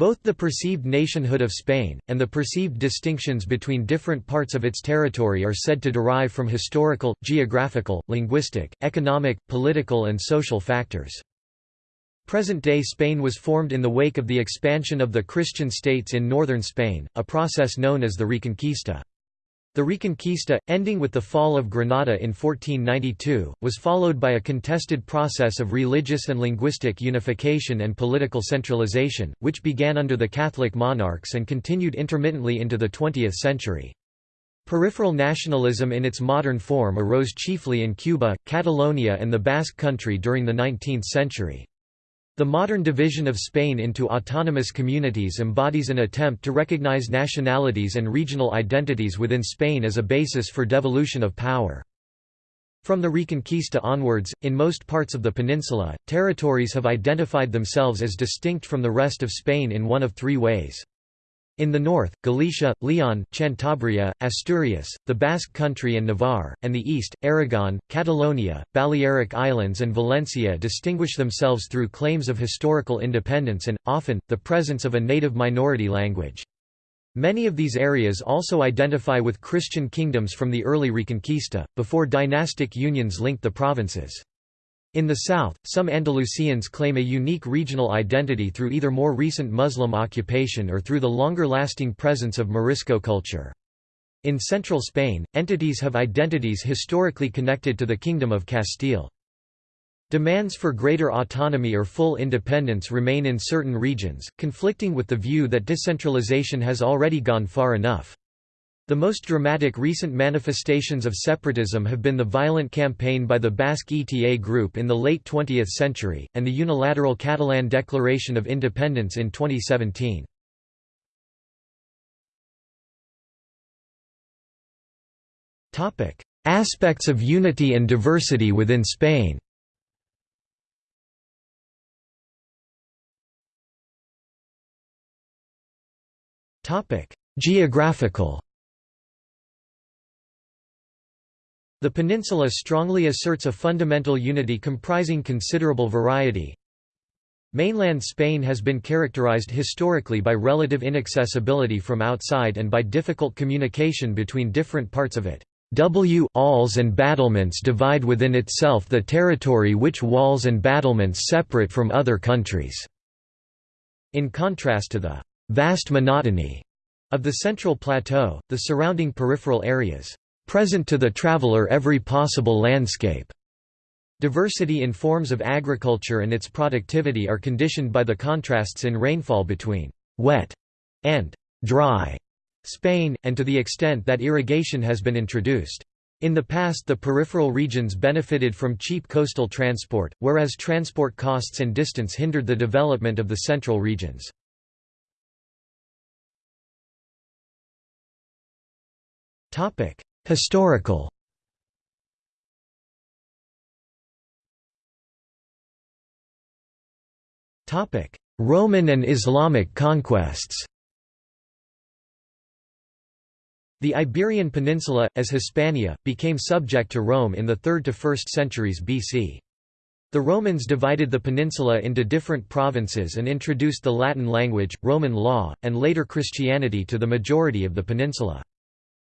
Both the perceived nationhood of Spain, and the perceived distinctions between different parts of its territory are said to derive from historical, geographical, linguistic, economic, political and social factors. Present-day Spain was formed in the wake of the expansion of the Christian states in northern Spain, a process known as the Reconquista. The Reconquista, ending with the fall of Granada in 1492, was followed by a contested process of religious and linguistic unification and political centralization, which began under the Catholic monarchs and continued intermittently into the 20th century. Peripheral nationalism in its modern form arose chiefly in Cuba, Catalonia and the Basque Country during the 19th century. The modern division of Spain into autonomous communities embodies an attempt to recognize nationalities and regional identities within Spain as a basis for devolution of power. From the Reconquista onwards, in most parts of the peninsula, territories have identified themselves as distinct from the rest of Spain in one of three ways. In the north, Galicia, Leon, Cantabria, Asturias, the Basque Country and Navarre, and the east, Aragon, Catalonia, Balearic Islands and Valencia distinguish themselves through claims of historical independence and, often, the presence of a native minority language. Many of these areas also identify with Christian kingdoms from the early Reconquista, before dynastic unions linked the provinces. In the south, some Andalusians claim a unique regional identity through either more recent Muslim occupation or through the longer-lasting presence of Morisco culture. In central Spain, entities have identities historically connected to the Kingdom of Castile. Demands for greater autonomy or full independence remain in certain regions, conflicting with the view that decentralization has already gone far enough. The most dramatic recent manifestations of separatism have been the violent campaign by the Basque ETA group in the late 20th century, and the unilateral Catalan Declaration of Independence in 2017. Aspects of unity and diversity within Spain. Geographical The peninsula strongly asserts a fundamental unity comprising considerable variety. Mainland Spain has been characterized historically by relative inaccessibility from outside and by difficult communication between different parts of it. W walls and battlements divide within itself the territory which walls and battlements separate from other countries." In contrast to the «vast monotony» of the central plateau, the surrounding peripheral areas present to the traveler every possible landscape. Diversity in forms of agriculture and its productivity are conditioned by the contrasts in rainfall between wet and dry Spain, and to the extent that irrigation has been introduced. In the past the peripheral regions benefited from cheap coastal transport, whereas transport costs and distance hindered the development of the central regions. Historical Roman and Islamic conquests The Iberian Peninsula, as Hispania, became subject to Rome in the 3rd to 1st centuries BC. The Romans divided the peninsula into different provinces and introduced the Latin language, Roman law, and later Christianity to the majority of the peninsula.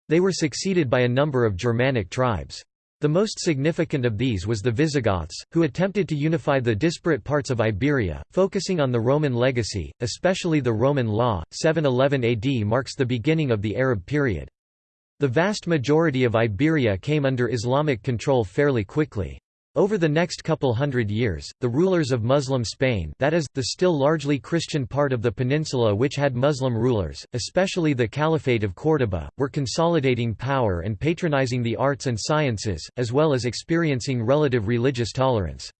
They were succeeded by a number of Germanic tribes. The most significant of these was the Visigoths, who attempted to unify the disparate parts of Iberia, focusing on the Roman legacy, especially the Roman law. 711 AD marks the beginning of the Arab period. The vast majority of Iberia came under Islamic control fairly quickly. Over the next couple hundred years, the rulers of Muslim Spain that is, the still largely Christian part of the peninsula which had Muslim rulers, especially the Caliphate of Córdoba, were consolidating power and patronizing the arts and sciences, as well as experiencing relative religious tolerance.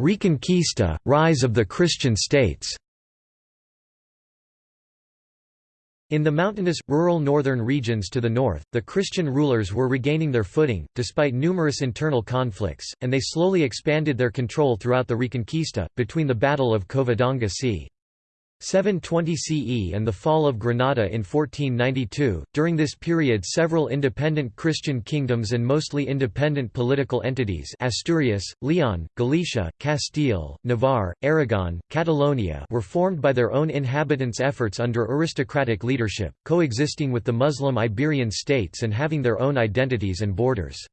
Reconquista, rise of the Christian states In the mountainous, rural northern regions to the north, the Christian rulers were regaining their footing, despite numerous internal conflicts, and they slowly expanded their control throughout the Reconquista, between the Battle of Covadonga c. 720 CE and the fall of Granada in 1492. During this period, several independent Christian kingdoms and mostly independent political entities Asturias, Leon, Galicia, Castile, Navarre, Aragon, Catalonia were formed by their own inhabitants' efforts under aristocratic leadership, coexisting with the Muslim Iberian states and having their own identities and borders.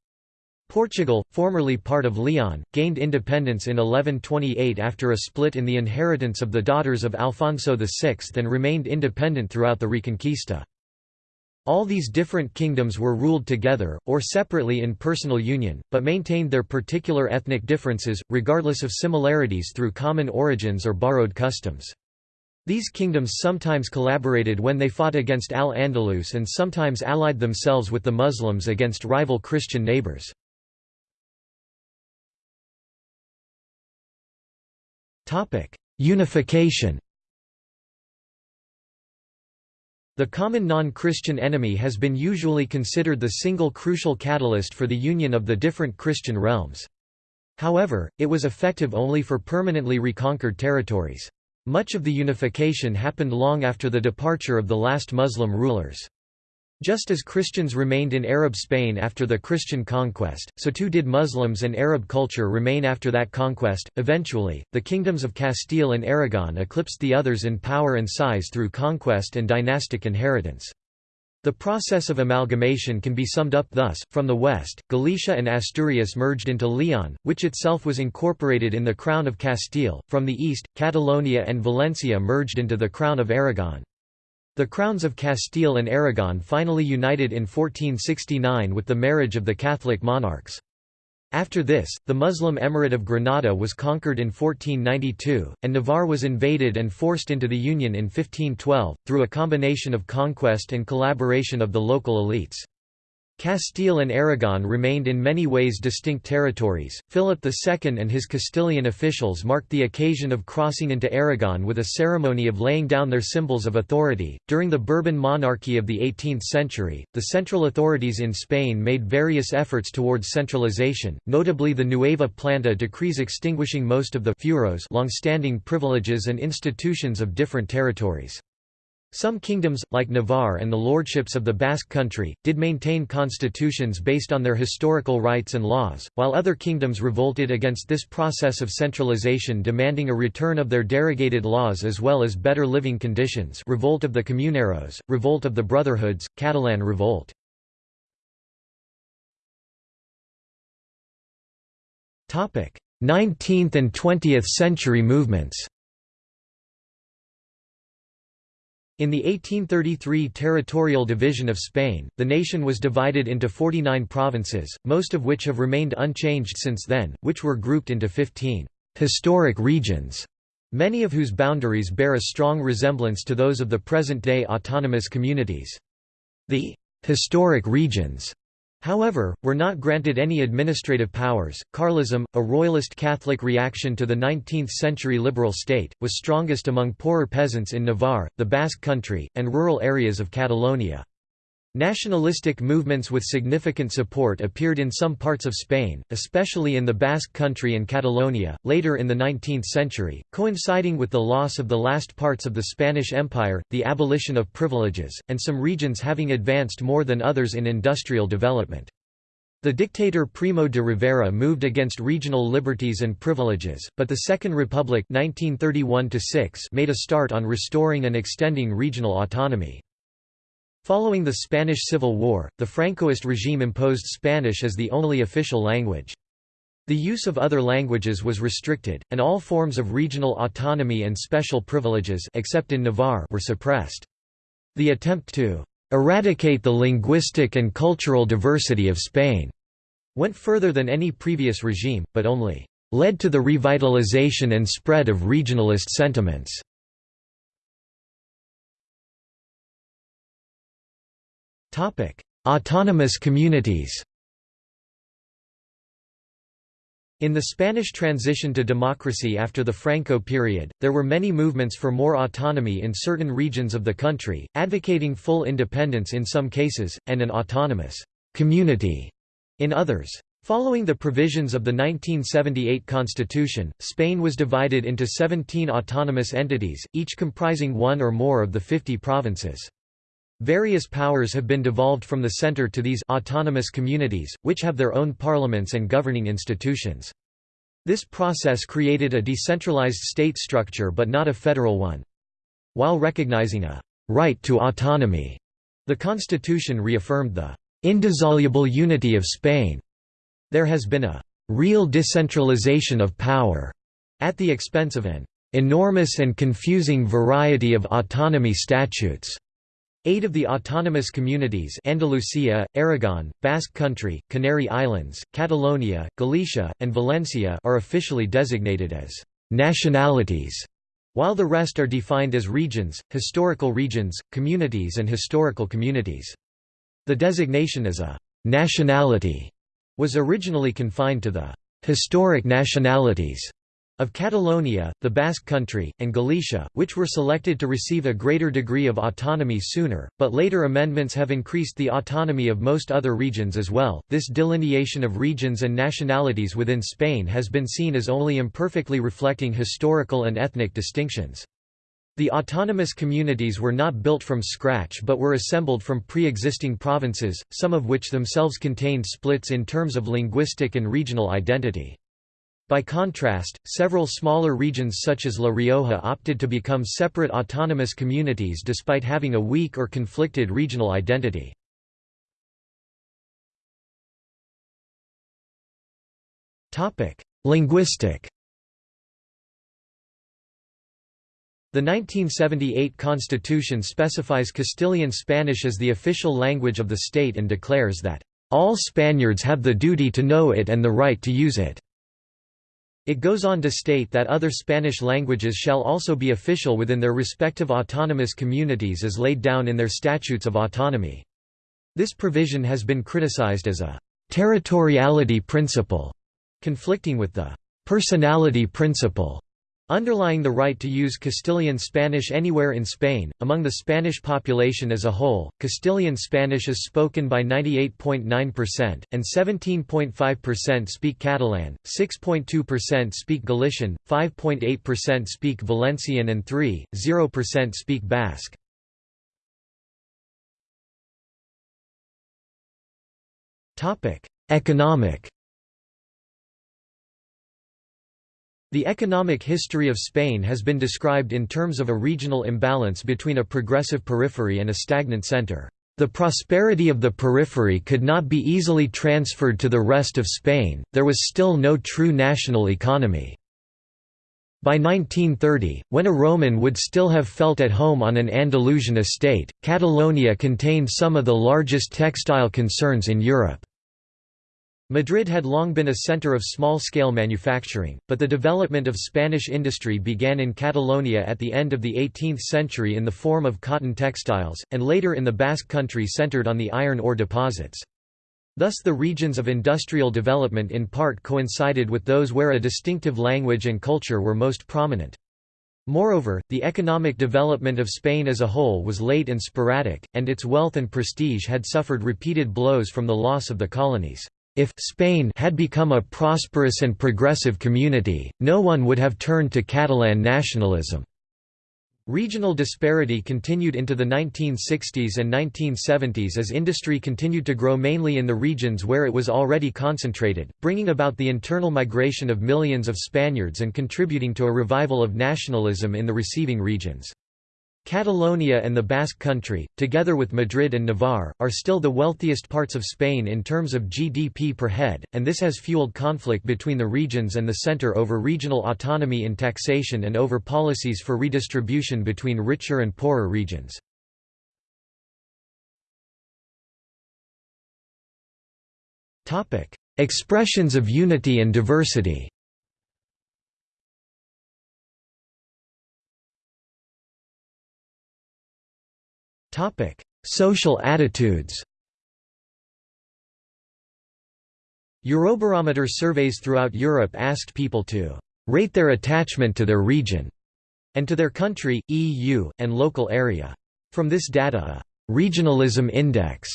Portugal, formerly part of Leon, gained independence in 1128 after a split in the inheritance of the daughters of Alfonso VI and remained independent throughout the Reconquista. All these different kingdoms were ruled together, or separately in personal union, but maintained their particular ethnic differences, regardless of similarities through common origins or borrowed customs. These kingdoms sometimes collaborated when they fought against Al-Andalus and sometimes allied themselves with the Muslims against rival Christian neighbors. Unification The common non-Christian enemy has been usually considered the single crucial catalyst for the union of the different Christian realms. However, it was effective only for permanently reconquered territories. Much of the unification happened long after the departure of the last Muslim rulers. Just as Christians remained in Arab Spain after the Christian conquest, so too did Muslims and Arab culture remain after that conquest. Eventually, the kingdoms of Castile and Aragon eclipsed the others in power and size through conquest and dynastic inheritance. The process of amalgamation can be summed up thus, from the west, Galicia and Asturias merged into Leon, which itself was incorporated in the Crown of Castile, from the east, Catalonia and Valencia merged into the Crown of Aragon. The crowns of Castile and Aragon finally united in 1469 with the marriage of the Catholic monarchs. After this, the Muslim Emirate of Granada was conquered in 1492, and Navarre was invaded and forced into the Union in 1512, through a combination of conquest and collaboration of the local elites. Castile and Aragon remained in many ways distinct territories. Philip II and his Castilian officials marked the occasion of crossing into Aragon with a ceremony of laying down their symbols of authority. During the Bourbon monarchy of the 18th century, the central authorities in Spain made various efforts towards centralization, notably the Nueva Planta decrees extinguishing most of the fueros long-standing privileges and institutions of different territories. Some kingdoms, like Navarre and the lordships of the Basque country, did maintain constitutions based on their historical rights and laws, while other kingdoms revolted against this process of centralization demanding a return of their derogated laws as well as better living conditions Revolt of the Comuneros, Revolt of the Brotherhoods, Catalan Revolt. Topic: 19th and 20th century movements In the 1833 territorial division of Spain, the nation was divided into 49 provinces, most of which have remained unchanged since then, which were grouped into 15 historic regions, many of whose boundaries bear a strong resemblance to those of the present-day autonomous communities. The historic regions However, were not granted any administrative powers. Carlism, a royalist Catholic reaction to the 19th century liberal state, was strongest among poorer peasants in Navarre, the Basque country, and rural areas of Catalonia. Nationalistic movements with significant support appeared in some parts of Spain, especially in the Basque Country and Catalonia, later in the 19th century, coinciding with the loss of the last parts of the Spanish Empire, the abolition of privileges, and some regions having advanced more than others in industrial development. The dictator Primo de Rivera moved against regional liberties and privileges, but the Second Republic 1931 made a start on restoring and extending regional autonomy. Following the Spanish Civil War, the Francoist regime imposed Spanish as the only official language. The use of other languages was restricted, and all forms of regional autonomy and special privileges except in Navarre were suppressed. The attempt to eradicate the linguistic and cultural diversity of Spain went further than any previous regime, but only led to the revitalization and spread of regionalist sentiments. Autonomous communities. In the Spanish transition to democracy after the Franco period, there were many movements for more autonomy in certain regions of the country, advocating full independence in some cases, and an autonomous community in others. Following the provisions of the 1978 constitution, Spain was divided into 17 autonomous entities, each comprising one or more of the 50 provinces. Various powers have been devolved from the center to these autonomous communities, which have their own parliaments and governing institutions. This process created a decentralized state structure but not a federal one. While recognizing a right to autonomy, the constitution reaffirmed the indissoluble unity of Spain. There has been a real decentralization of power at the expense of an enormous and confusing variety of autonomy statutes. Eight of the autonomous communities Andalusia, Aragon, Basque Country, Canary Islands, Catalonia, Galicia, and Valencia are officially designated as «nationalities», while the rest are defined as regions, historical regions, communities and historical communities. The designation as a «nationality» was originally confined to the «historic nationalities» of Catalonia, the Basque Country, and Galicia, which were selected to receive a greater degree of autonomy sooner, but later amendments have increased the autonomy of most other regions as well. This delineation of regions and nationalities within Spain has been seen as only imperfectly reflecting historical and ethnic distinctions. The autonomous communities were not built from scratch but were assembled from pre-existing provinces, some of which themselves contained splits in terms of linguistic and regional identity. By contrast, several smaller regions such as La Rioja opted to become separate autonomous communities despite having a weak or conflicted regional identity. Linguistic The 1978 constitution specifies Castilian Spanish as the official language of the state and declares that, "...all Spaniards have the duty to know it and the right to use it." It goes on to state that other Spanish languages shall also be official within their respective autonomous communities as laid down in their statutes of autonomy. This provision has been criticized as a «territoriality principle», conflicting with the «personality principle» Underlying the right to use Castilian Spanish anywhere in Spain, among the Spanish population as a whole, Castilian Spanish is spoken by 98.9%, and 17.5% speak Catalan, 6.2% speak Galician, 5.8% speak Valencian and 3.0% speak Basque. Economic The economic history of Spain has been described in terms of a regional imbalance between a progressive periphery and a stagnant center. The prosperity of the periphery could not be easily transferred to the rest of Spain, there was still no true national economy. By 1930, when a Roman would still have felt at home on an Andalusian estate, Catalonia contained some of the largest textile concerns in Europe. Madrid had long been a center of small-scale manufacturing, but the development of Spanish industry began in Catalonia at the end of the 18th century in the form of cotton textiles, and later in the Basque country centered on the iron ore deposits. Thus the regions of industrial development in part coincided with those where a distinctive language and culture were most prominent. Moreover, the economic development of Spain as a whole was late and sporadic, and its wealth and prestige had suffered repeated blows from the loss of the colonies. If Spain had become a prosperous and progressive community, no one would have turned to Catalan nationalism. Regional disparity continued into the 1960s and 1970s as industry continued to grow mainly in the regions where it was already concentrated, bringing about the internal migration of millions of Spaniards and contributing to a revival of nationalism in the receiving regions. Catalonia and the Basque Country, together with Madrid and Navarre, are still the wealthiest parts of Spain in terms of GDP per head, and this has fueled conflict between the regions and the centre over regional autonomy in taxation and over policies for redistribution between richer and poorer regions. Expressions of unity and diversity Topic: Social attitudes. Eurobarometer surveys throughout Europe asked people to rate their attachment to their region and to their country, EU, and local area. From this data a regionalism index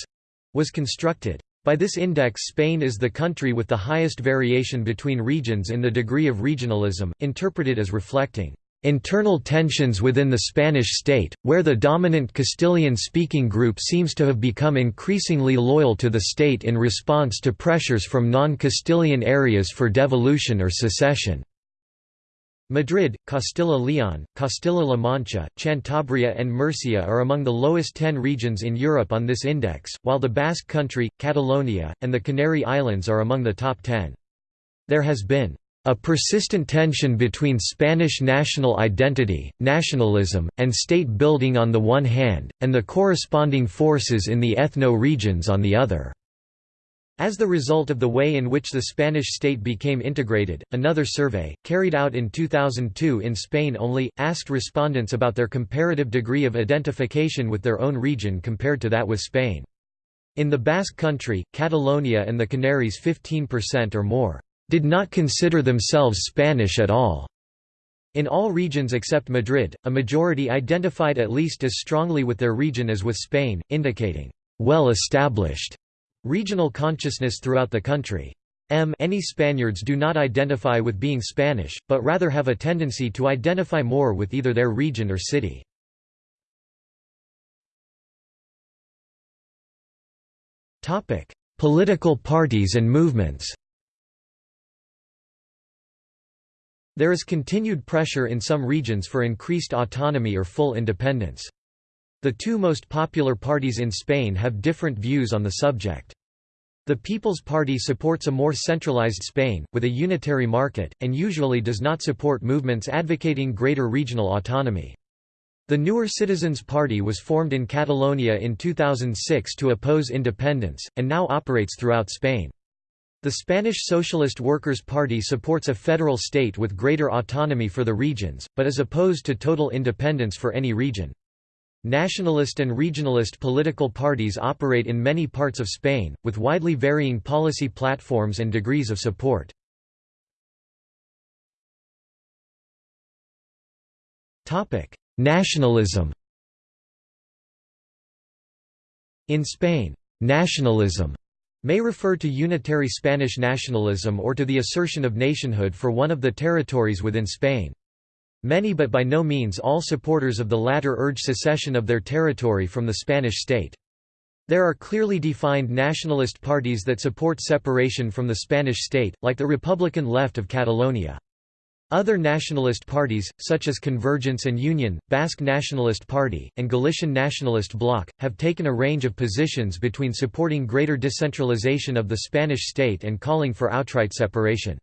was constructed. By this index Spain is the country with the highest variation between regions in the degree of regionalism, interpreted as reflecting internal tensions within the Spanish state, where the dominant Castilian-speaking group seems to have become increasingly loyal to the state in response to pressures from non-Castilian areas for devolution or secession. Madrid, Castilla-Leon, Castilla-La Mancha, Cantabria and Murcia are among the lowest 10 regions in Europe on this index, while the Basque Country, Catalonia, and the Canary Islands are among the top 10. There has been a persistent tension between Spanish national identity, nationalism, and state building on the one hand, and the corresponding forces in the ethno-regions on the other. As the result of the way in which the Spanish state became integrated, another survey, carried out in 2002 in Spain only, asked respondents about their comparative degree of identification with their own region compared to that with Spain. In the Basque Country, Catalonia and the Canaries 15% or more, "...did not consider themselves Spanish at all." In all regions except Madrid, a majority identified at least as strongly with their region as with Spain, indicating, "...well established." Regional consciousness throughout the country. M Any Spaniards do not identify with being Spanish, but rather have a tendency to identify more with either their region or city. Political parties and movements There is continued pressure in some regions for increased autonomy or full independence. The two most popular parties in Spain have different views on the subject. The People's Party supports a more centralized Spain, with a unitary market, and usually does not support movements advocating greater regional autonomy. The newer Citizens Party was formed in Catalonia in 2006 to oppose independence, and now operates throughout Spain. The Spanish Socialist Workers' Party supports a federal state with greater autonomy for the regions, but is opposed to total independence for any region. Nationalist and regionalist political parties operate in many parts of Spain, with widely varying policy platforms and degrees of support. Nationalism In Spain, nationalism may refer to unitary Spanish nationalism or to the assertion of nationhood for one of the territories within Spain. Many but by no means all supporters of the latter urge secession of their territory from the Spanish state. There are clearly defined nationalist parties that support separation from the Spanish state, like the Republican left of Catalonia. Other nationalist parties, such as Convergence and Union, Basque Nationalist Party, and Galician Nationalist Bloc, have taken a range of positions between supporting greater decentralization of the Spanish state and calling for outright separation.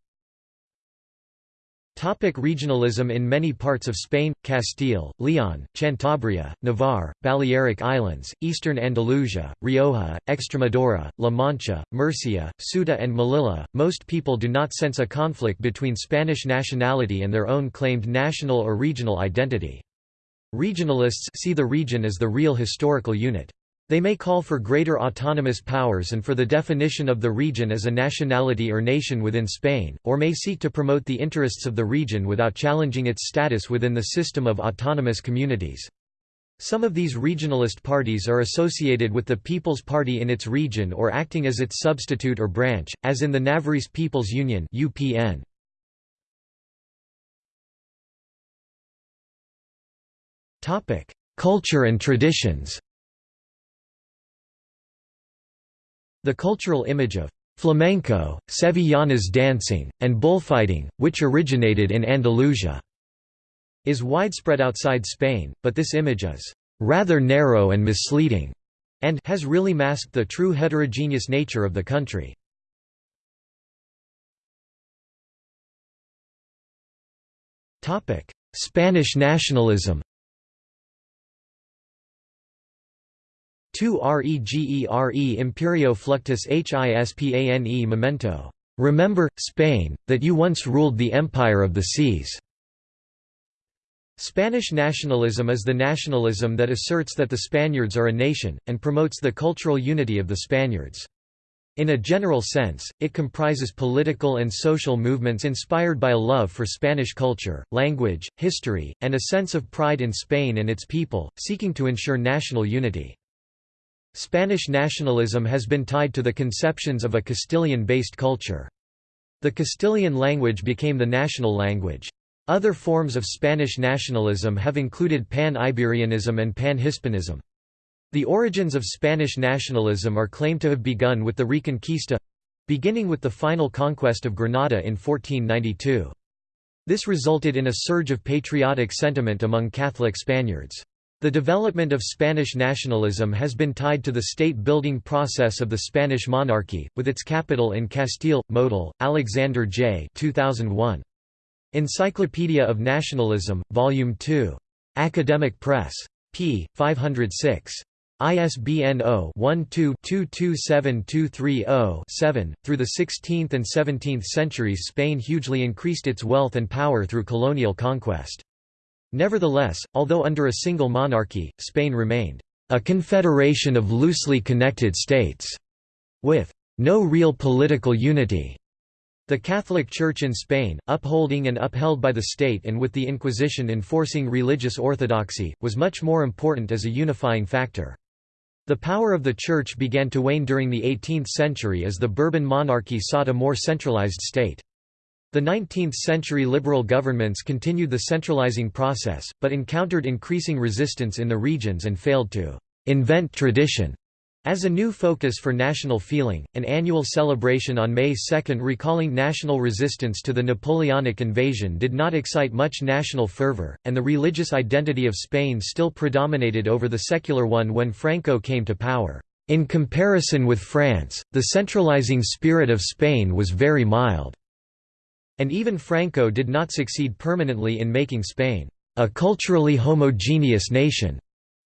Topic regionalism In many parts of Spain, Castile, Leon, Cantabria, Navarre, Balearic Islands, Eastern Andalusia, Rioja, Extremadura, La Mancha, Murcia, Ceuta and Melilla, most people do not sense a conflict between Spanish nationality and their own claimed national or regional identity. Regionalists see the region as the real historical unit. They may call for greater autonomous powers and for the definition of the region as a nationality or nation within Spain, or may seek to promote the interests of the region without challenging its status within the system of autonomous communities. Some of these regionalist parties are associated with the People's Party in its region or acting as its substitute or branch, as in the Navarrese People's Union UPN. Culture and traditions The cultural image of flamenco, sevillanas dancing, and bullfighting, which originated in Andalusia, is widespread outside Spain, but this image is rather narrow and misleading, and has really masked the true heterogeneous nature of the country. Spanish nationalism Tu regere imperio fluctus hispane memento. Remember, Spain, that you once ruled the empire of the seas. Spanish nationalism is the nationalism that asserts that the Spaniards are a nation, and promotes the cultural unity of the Spaniards. In a general sense, it comprises political and social movements inspired by a love for Spanish culture, language, history, and a sense of pride in Spain and its people, seeking to ensure national unity. Spanish nationalism has been tied to the conceptions of a Castilian-based culture. The Castilian language became the national language. Other forms of Spanish nationalism have included Pan-Iberianism and Pan-Hispanism. The origins of Spanish nationalism are claimed to have begun with the Reconquista—beginning with the final conquest of Granada in 1492. This resulted in a surge of patriotic sentiment among Catholic Spaniards. The development of Spanish nationalism has been tied to the state-building process of the Spanish monarchy, with its capital in Castile. Motyl, Alexander J. 2001. Encyclopedia of Nationalism, Volume 2. Academic Press. p. 506. ISBN 0-12-227230-7. Through the 16th and 17th centuries Spain hugely increased its wealth and power through colonial conquest. Nevertheless, although under a single monarchy, Spain remained a confederation of loosely connected states, with no real political unity. The Catholic Church in Spain, upholding and upheld by the state and with the Inquisition enforcing religious orthodoxy, was much more important as a unifying factor. The power of the Church began to wane during the 18th century as the Bourbon monarchy sought a more centralized state. The 19th-century liberal governments continued the centralizing process, but encountered increasing resistance in the regions and failed to «invent tradition» As a new focus for national feeling, an annual celebration on May 2 recalling national resistance to the Napoleonic invasion did not excite much national fervor, and the religious identity of Spain still predominated over the secular one when Franco came to power. In comparison with France, the centralizing spirit of Spain was very mild. And even Franco did not succeed permanently in making Spain a culturally homogeneous nation.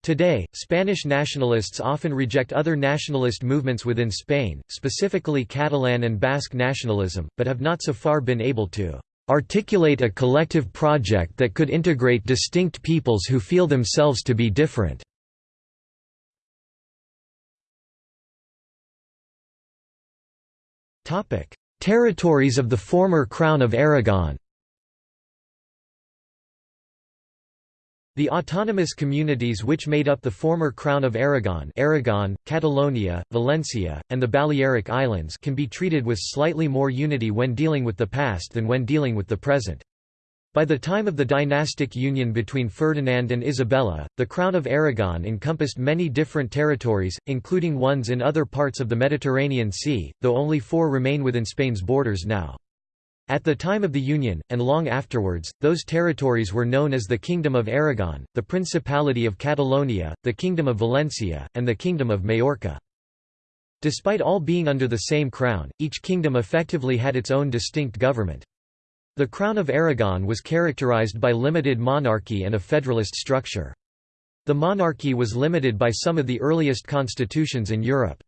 Today, Spanish nationalists often reject other nationalist movements within Spain, specifically Catalan and Basque nationalism, but have not so far been able to articulate a collective project that could integrate distinct peoples who feel themselves to be different. Territories of the former Crown of Aragon The autonomous communities which made up the former Crown of Aragon Aragon, Catalonia, Valencia, and the Balearic Islands can be treated with slightly more unity when dealing with the past than when dealing with the present. By the time of the dynastic union between Ferdinand and Isabella, the Crown of Aragon encompassed many different territories, including ones in other parts of the Mediterranean Sea, though only four remain within Spain's borders now. At the time of the Union, and long afterwards, those territories were known as the Kingdom of Aragon, the Principality of Catalonia, the Kingdom of Valencia, and the Kingdom of Majorca. Despite all being under the same crown, each kingdom effectively had its own distinct government. The Crown of Aragon was characterized by limited monarchy and a federalist structure. The monarchy was limited by some of the earliest constitutions in Europe.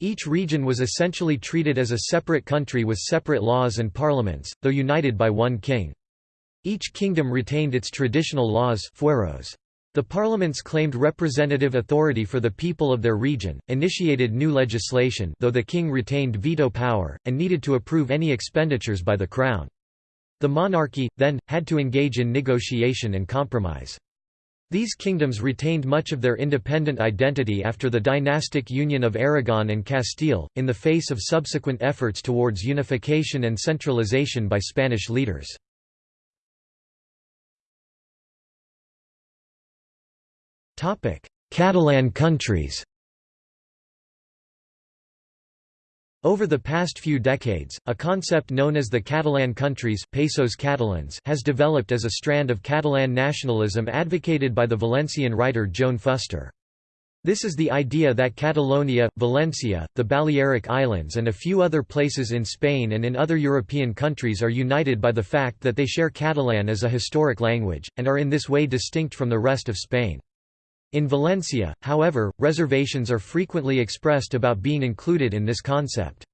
Each region was essentially treated as a separate country with separate laws and parliaments, though united by one king. Each kingdom retained its traditional laws fueros. The parliaments claimed representative authority for the people of their region, initiated new legislation though the king retained veto power, and needed to approve any expenditures by the crown. The monarchy, then, had to engage in negotiation and compromise. These kingdoms retained much of their independent identity after the dynastic union of Aragon and Castile, in the face of subsequent efforts towards unification and centralization by Spanish leaders. Catalan countries Over the past few decades, a concept known as the Catalan countries Països Catalans has developed as a strand of Catalan nationalism advocated by the Valencian writer Joan Fuster. This is the idea that Catalonia, Valencia, the Balearic Islands and a few other places in Spain and in other European countries are united by the fact that they share Catalan as a historic language, and are in this way distinct from the rest of Spain. In Valencia, however, reservations are frequently expressed about being included in this concept.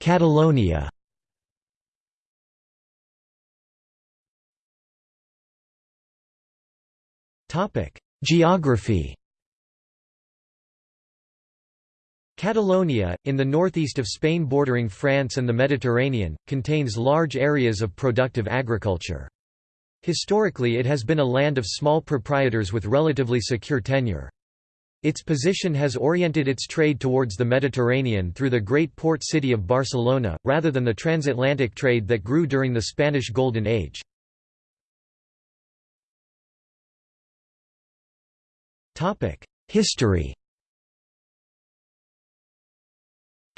Catalonia Geography Catalonia, in the northeast of Spain bordering France and the Mediterranean, contains large areas of productive agriculture. Historically it has been a land of small proprietors with relatively secure tenure. Its position has oriented its trade towards the Mediterranean through the great port city of Barcelona, rather than the transatlantic trade that grew during the Spanish Golden Age. History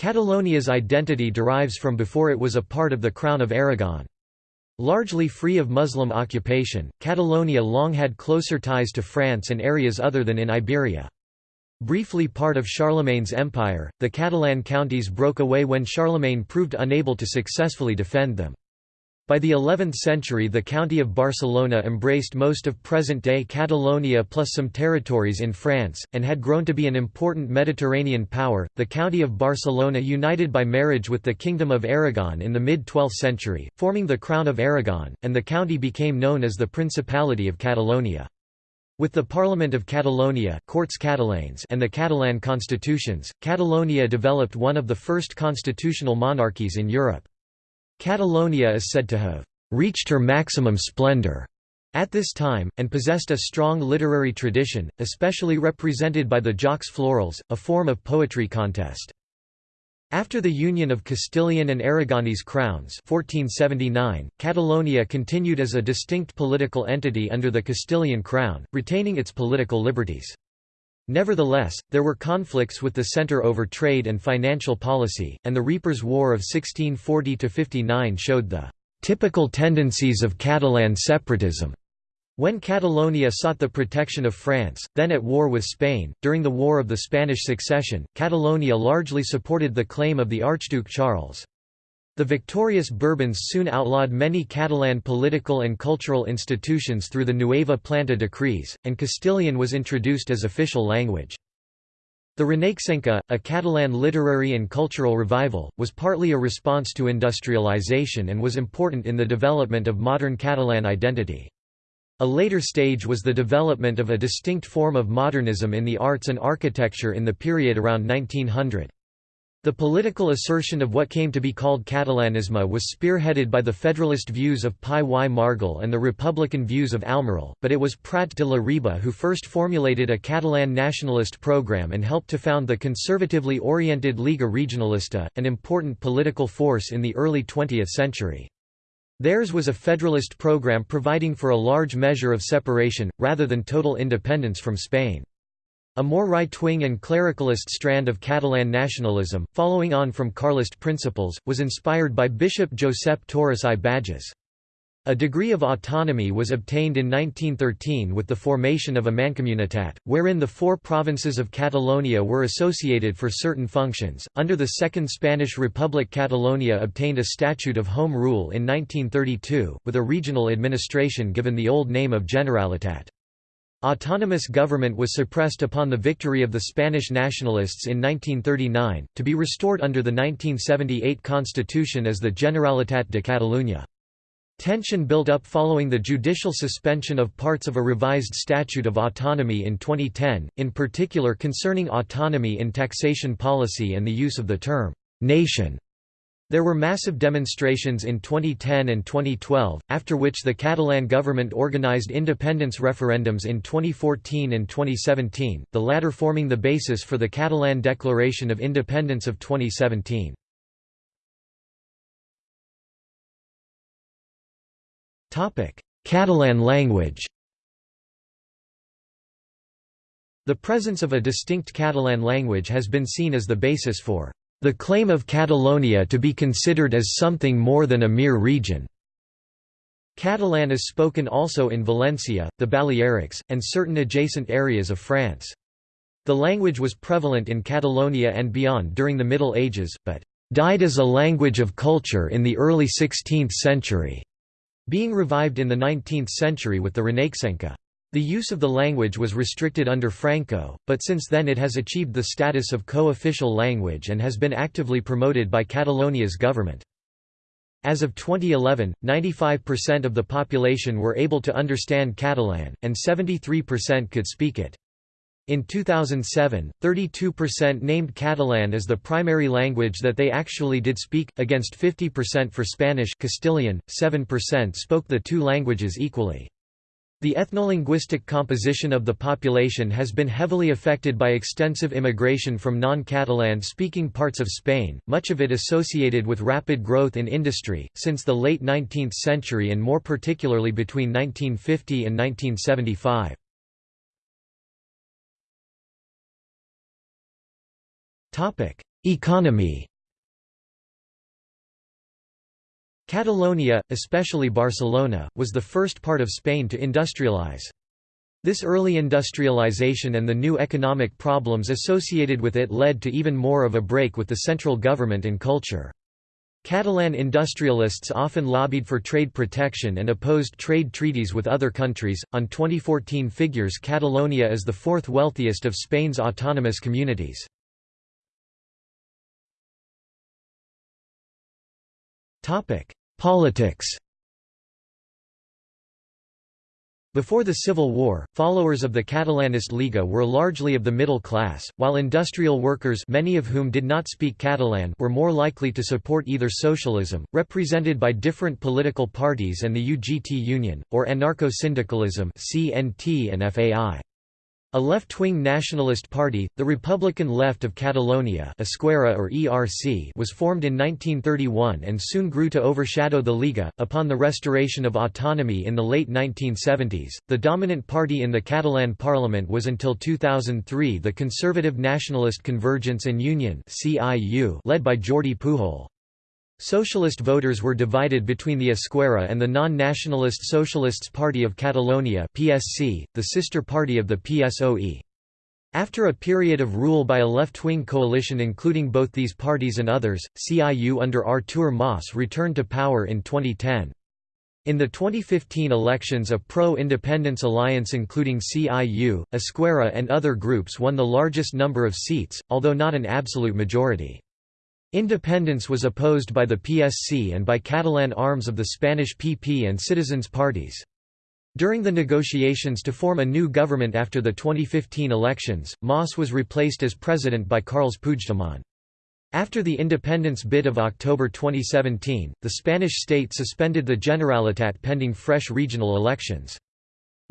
Catalonia's identity derives from before it was a part of the Crown of Aragon. Largely free of Muslim occupation, Catalonia long had closer ties to France and areas other than in Iberia. Briefly part of Charlemagne's empire, the Catalan counties broke away when Charlemagne proved unable to successfully defend them. By the 11th century the county of Barcelona embraced most of present-day Catalonia plus some territories in France, and had grown to be an important Mediterranean power. The county of Barcelona united by marriage with the Kingdom of Aragon in the mid-12th century, forming the Crown of Aragon, and the county became known as the Principality of Catalonia. With the Parliament of Catalonia Corts Catalanes and the Catalan constitutions, Catalonia developed one of the first constitutional monarchies in Europe. Catalonia is said to have reached her maximum splendor at this time, and possessed a strong literary tradition, especially represented by the Jocs Florals, a form of poetry contest. After the union of Castilian and Aragonese crowns 1479, Catalonia continued as a distinct political entity under the Castilian crown, retaining its political liberties. Nevertheless, there were conflicts with the centre over trade and financial policy, and the Reapers' War of 1640–59 showed the "...typical tendencies of Catalan separatism." When Catalonia sought the protection of France, then at war with Spain, during the War of the Spanish Succession, Catalonia largely supported the claim of the Archduke Charles. The victorious Bourbons soon outlawed many Catalan political and cultural institutions through the Nueva Planta decrees, and Castilian was introduced as official language. The Renaixenca, a Catalan literary and cultural revival, was partly a response to industrialization and was important in the development of modern Catalan identity. A later stage was the development of a distinct form of modernism in the arts and architecture in the period around 1900. The political assertion of what came to be called Catalanisme was spearheaded by the federalist views of Pi y Margall and the republican views of Almirall, but it was Prat de la Riba who first formulated a Catalan nationalist program and helped to found the conservatively oriented Lliga Regionalista, an important political force in the early 20th century. Theirs was a federalist program providing for a large measure of separation, rather than total independence from Spain. A more right-wing and clericalist strand of Catalan nationalism, following on from Carlist principles, was inspired by Bishop Josep Torras i Bages. A degree of autonomy was obtained in 1913 with the formation of a Mancomunitat, wherein the four provinces of Catalonia were associated for certain functions. Under the Second Spanish Republic, Catalonia obtained a statute of home rule in 1932, with a regional administration given the old name of Generalitat. Autonomous government was suppressed upon the victory of the Spanish nationalists in 1939, to be restored under the 1978 constitution as the Generalitat de Catalunya. Tension built up following the judicial suspension of parts of a revised Statute of Autonomy in 2010, in particular concerning autonomy in taxation policy and the use of the term «nation» There were massive demonstrations in 2010 and 2012, after which the Catalan government organised independence referendums in 2014 and 2017, the latter forming the basis for the Catalan Declaration of Independence of 2017. Catalan language The presence of a distinct Catalan language has been seen as the basis for the claim of Catalonia to be considered as something more than a mere region. Catalan is spoken also in Valencia, the Balearics, and certain adjacent areas of France. The language was prevalent in Catalonia and beyond during the Middle Ages, but died as a language of culture in the early 16th century, being revived in the 19th century with the Renaixenca. The use of the language was restricted under Franco, but since then it has achieved the status of co-official language and has been actively promoted by Catalonia's government. As of 2011, 95% of the population were able to understand Catalan, and 73% could speak it. In 2007, 32% named Catalan as the primary language that they actually did speak, against 50% for Spanish Castilian, 7% spoke the two languages equally. The ethnolinguistic composition of the population has been heavily affected by extensive immigration from non-Catalan speaking parts of Spain, much of it associated with rapid growth in industry, since the late 19th century and more particularly between 1950 and 1975. Economy Catalonia, especially Barcelona, was the first part of Spain to industrialize. This early industrialization and the new economic problems associated with it led to even more of a break with the central government and culture. Catalan industrialists often lobbied for trade protection and opposed trade treaties with other countries. On 2014 figures, Catalonia is the fourth wealthiest of Spain's autonomous communities. Politics Before the Civil War, followers of the Catalanist Lliga were largely of the middle class, while industrial workers many of whom did not speak Catalan were more likely to support either socialism, represented by different political parties and the UGT Union, or anarcho-syndicalism and FAI. A left-wing nationalist party, the Republican Left of Catalonia Esquerra or ERC was formed in 1931 and soon grew to overshadow the Lliga. Upon the restoration of autonomy in the late 1970s, the dominant party in the Catalan parliament was until 2003 the Conservative Nationalist Convergence and Union led by Jordi Pujol. Socialist voters were divided between the Esquerra and the non-nationalist Socialists Party of Catalonia (PSC), the sister party of the PSOE. After a period of rule by a left-wing coalition including both these parties and others, CIU under Artur Mas returned to power in 2010. In the 2015 elections a pro-independence alliance including CIU, Esquerra and other groups won the largest number of seats, although not an absolute majority. Independence was opposed by the PSC and by Catalan arms of the Spanish PP and Citizens parties. During the negotiations to form a new government after the 2015 elections, Mas was replaced as president by Carles Puigdemont. After the independence bid of October 2017, the Spanish state suspended the Generalitat pending fresh regional elections.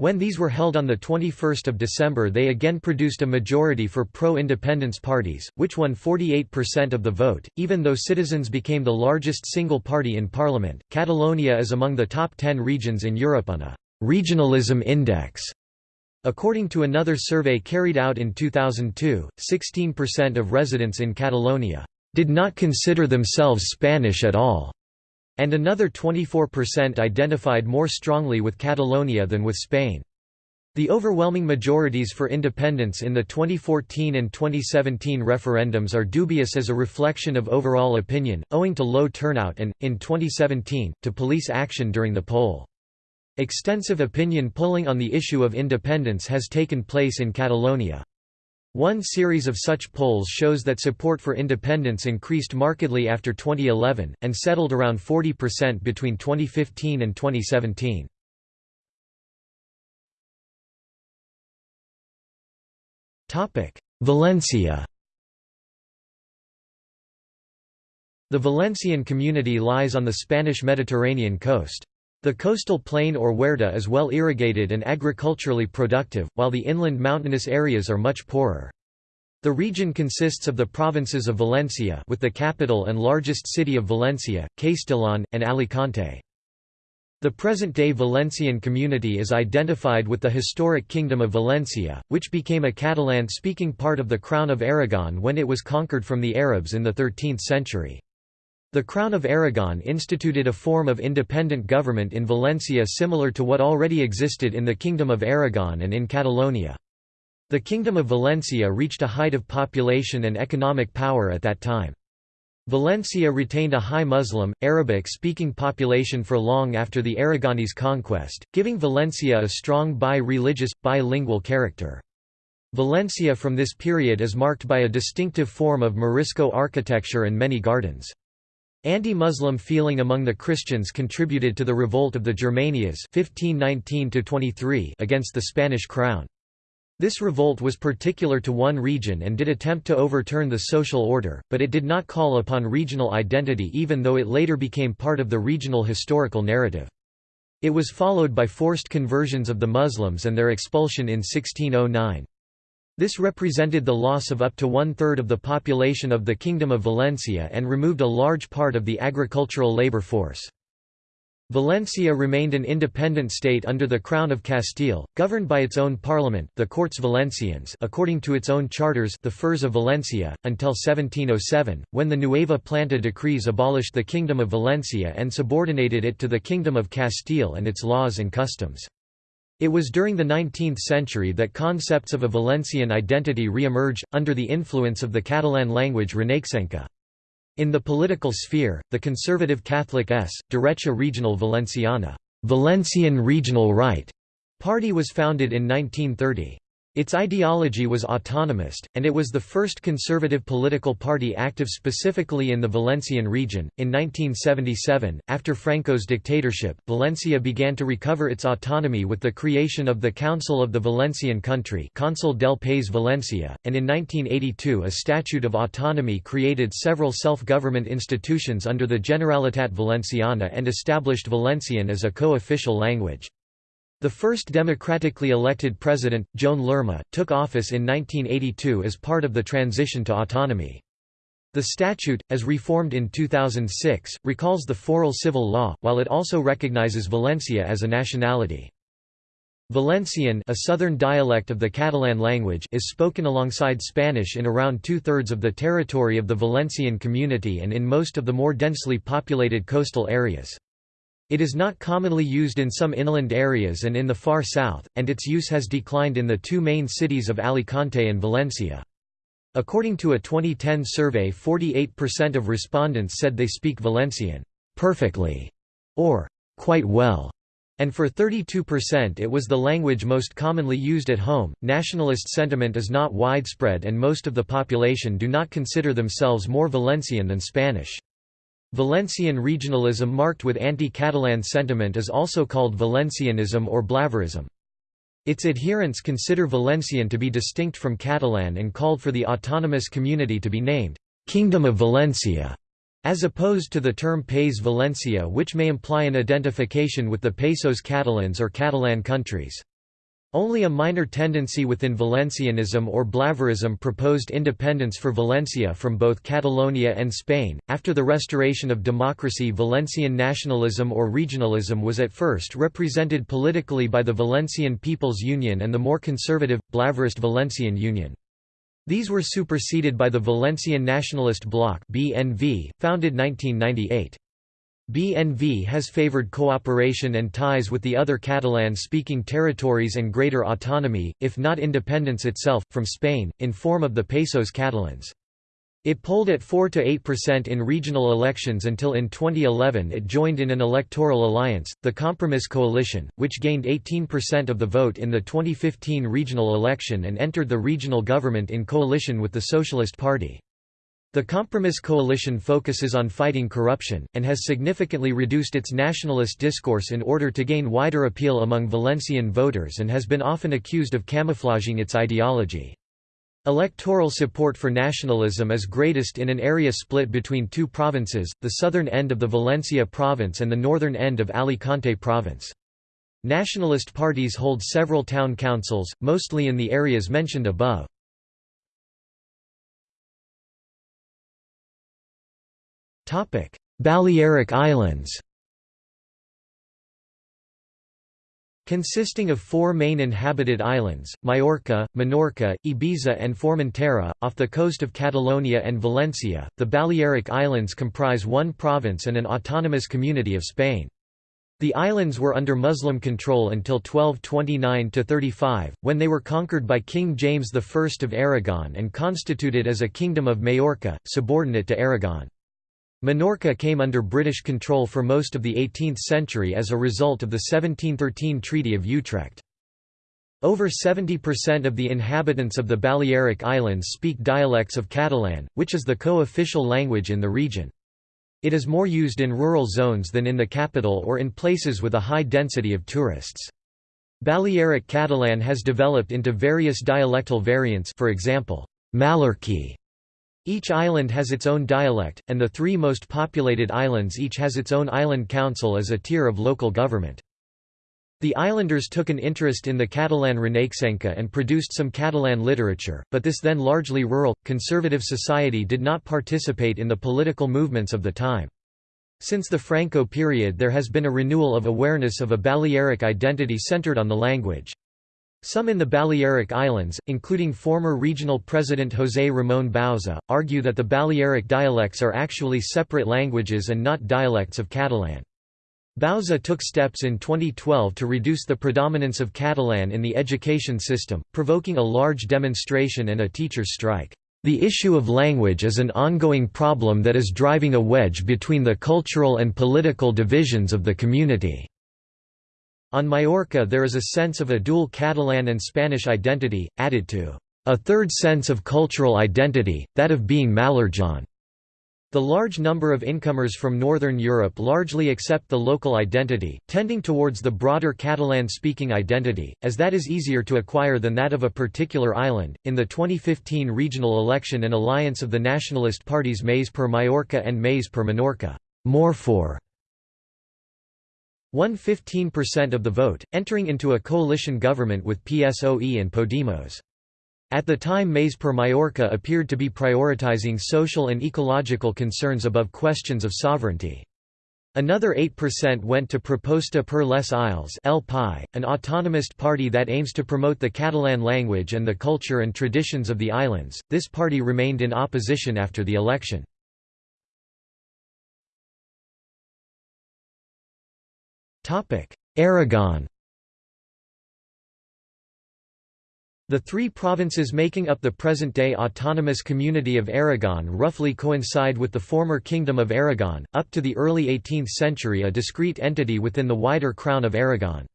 When these were held on 21 December they again produced a majority for pro-independence parties, which won 48% of the vote, even though Citizens became the largest single party in parliament. Catalonia is among the top 10 regions in Europe on a regionalism index. According to another survey carried out in 2002, 16% of residents in Catalonia did not consider themselves Spanish at all and another 24% identified more strongly with Catalonia than with Spain. The overwhelming majorities for independence in the 2014 and 2017 referendums are dubious as a reflection of overall opinion, owing to low turnout and, in 2017, to police action during the poll. Extensive opinion polling on the issue of independence has taken place in Catalonia. One series of such polls shows that support for independence increased markedly after 2011, and settled around 40% between 2015 and 2017. Valencia The Valencian community lies on the Spanish Mediterranean coast. The coastal plain or huerta is well irrigated and agriculturally productive, while the inland mountainous areas are much poorer. The region consists of the provinces of Valencia with the capital and largest city of Valencia, Castellón, and Alicante. The present-day Valencian community is identified with the historic Kingdom of Valencia, which became a Catalan-speaking part of the Crown of Aragon when it was conquered from the Arabs in the 13th century. The Crown of Aragon instituted a form of independent government in Valencia similar to what already existed in the Kingdom of Aragon and in Catalonia. The Kingdom of Valencia reached a height of population and economic power at that time. Valencia retained a high Muslim, Arabic-speaking population for long after the Aragonese conquest, giving Valencia a strong bi-religious, bilingual character. Valencia from this period is marked by a distinctive form of Morisco architecture and many gardens. Anti-Muslim feeling among the Christians contributed to the revolt of the Germanias 1519 against the Spanish crown. This revolt was particular to one region and did attempt to overturn the social order, but it did not call upon regional identity even though it later became part of the regional historical narrative. It was followed by forced conversions of the Muslims and their expulsion in 1609. This represented the loss of up to one-third of the population of the Kingdom of Valencia and removed a large part of the agricultural labor force. Valencia remained an independent state under the Crown of Castile, governed by its own parliament the Corts Valencianes according to its own charters the Furs of Valencia, until 1707, when the Nueva Planta decrees abolished the Kingdom of Valencia and subordinated it to the Kingdom of Castile and its laws and customs. It was during the 19th century that concepts of a Valencian identity re-emerged, under the influence of the Catalan language Renaixenca. In the political sphere, the conservative Catholic S. Derecha Regional Valenciana Valencian Regional Right party was founded in 1930. Its ideology was autonomist, and it was the first conservative political party active specifically in the Valencian region. In 1977, after Franco's dictatorship, Valencia began to recover its autonomy with the creation of the Council of the Valencian Country, Consell del País Valencia, and in 1982 a Statute of Autonomy created several self-government institutions under the Generalitat Valenciana and established Valencian as a co-official language. The first democratically elected president, Joan Lerma, took office in 1982 as part of the transition to autonomy. The statute, as reformed in 2006, recalls the foral civil law, while it also recognizes Valencia as a nationality. Valencian a southern dialect of the Catalan language is spoken alongside Spanish in around two-thirds of the territory of the Valencian community and in most of the more densely populated coastal areas. It is not commonly used in some inland areas and in the far south, and its use has declined in the two main cities of Alicante and Valencia. According to a 2010 survey 48% of respondents said they speak Valencian perfectly or quite well, and for 32% it was the language most commonly used at home. Nationalist sentiment is not widespread and most of the population do not consider themselves more Valencian than Spanish. Valencian regionalism marked with anti-Catalan sentiment is also called Valencianism or Blaverism. Its adherents consider Valencian to be distinct from Catalan and called for the autonomous community to be named, "'Kingdom of Valencia' as opposed to the term País Valencia which may imply an identification with the Països Catalans or Catalan countries. Only a minor tendency within Valencianism or Blaverism proposed independence for Valencia from both Catalonia and Spain. After the restoration of democracy, Valencian nationalism or regionalism was at first represented politically by the Valencian People's Union and the more conservative, Blaverist Valencian Union. These were superseded by the Valencian Nationalist Bloc (BNV), founded 1998. BNV has favoured cooperation and ties with the other Catalan-speaking territories and greater autonomy, if not independence itself, from Spain, in form of the Països Catalans. It polled at 4–8% in regional elections until in 2011 it joined in an electoral alliance, the Compromís Coalition, which gained 18% of the vote in the 2015 regional election and entered the regional government in coalition with the Socialist Party. The Compromís coalition focuses on fighting corruption, and has significantly reduced its nationalist discourse in order to gain wider appeal among Valencian voters and has been often accused of camouflaging its ideology. Electoral support for nationalism is greatest in an area split between two provinces, the southern end of the Valencia province and the northern end of Alicante province. Nationalist parties hold several town councils, mostly in the areas mentioned above. Balearic Islands Consisting of four main inhabited islands, Majorca, Menorca, Ibiza and Formentera, off the coast of Catalonia and Valencia, the Balearic Islands comprise one province and an autonomous community of Spain. The islands were under Muslim control until 1229–35, when they were conquered by King James I of Aragon and constituted as a Kingdom of Majorca, subordinate to Aragon. Minorca came under British control for most of the 18th century as a result of the 1713 Treaty of Utrecht. Over 70% of the inhabitants of the Balearic Islands speak dialects of Catalan, which is the co-official language in the region. It is more used in rural zones than in the capital or in places with a high density of tourists. Balearic Catalan has developed into various dialectal variants for example, Mallorquí. Each island has its own dialect, and the three most populated islands each has its own island council as a tier of local government. The islanders took an interest in the Catalan Renaixenca and produced some Catalan literature, but this then largely rural, conservative society did not participate in the political movements of the time. Since the Franco period there has been a renewal of awareness of a Balearic identity centered on the language. Some in the Balearic Islands, including former regional president José Ramón Bauza, argue that the Balearic dialects are actually separate languages and not dialects of Catalan. Bauza took steps in 2012 to reduce the predominance of Catalan in the education system, provoking a large demonstration and a teachers' strike. The issue of language is an ongoing problem that is driving a wedge between the cultural and political divisions of the community. On Majorca there is a sense of a dual Catalan and Spanish identity, added to a third sense of cultural identity, that of being Mallorquin. The large number of incomers from Northern Europe largely accept the local identity, tending towards the broader Catalan-speaking identity, as that is easier to acquire than that of a particular island. In the 2015 regional election, an alliance of the nationalist parties Més per Mallorca and Més per Menorca, more for, won 15% of the vote, entering into a coalition government with PSOE and Podemos. At the time Més per Mallorca appeared to be prioritizing social and ecological concerns above questions of sovereignty. Another 8% went to Proposta per les Illes an autonomist party that aims to promote the Catalan language and the culture and traditions of the islands. This party remained in opposition after the election. Aragon. The three provinces making up the present-day autonomous community of Aragon roughly coincide with the former Kingdom of Aragon, up to the early 18th century a discrete entity within the wider Crown of Aragon.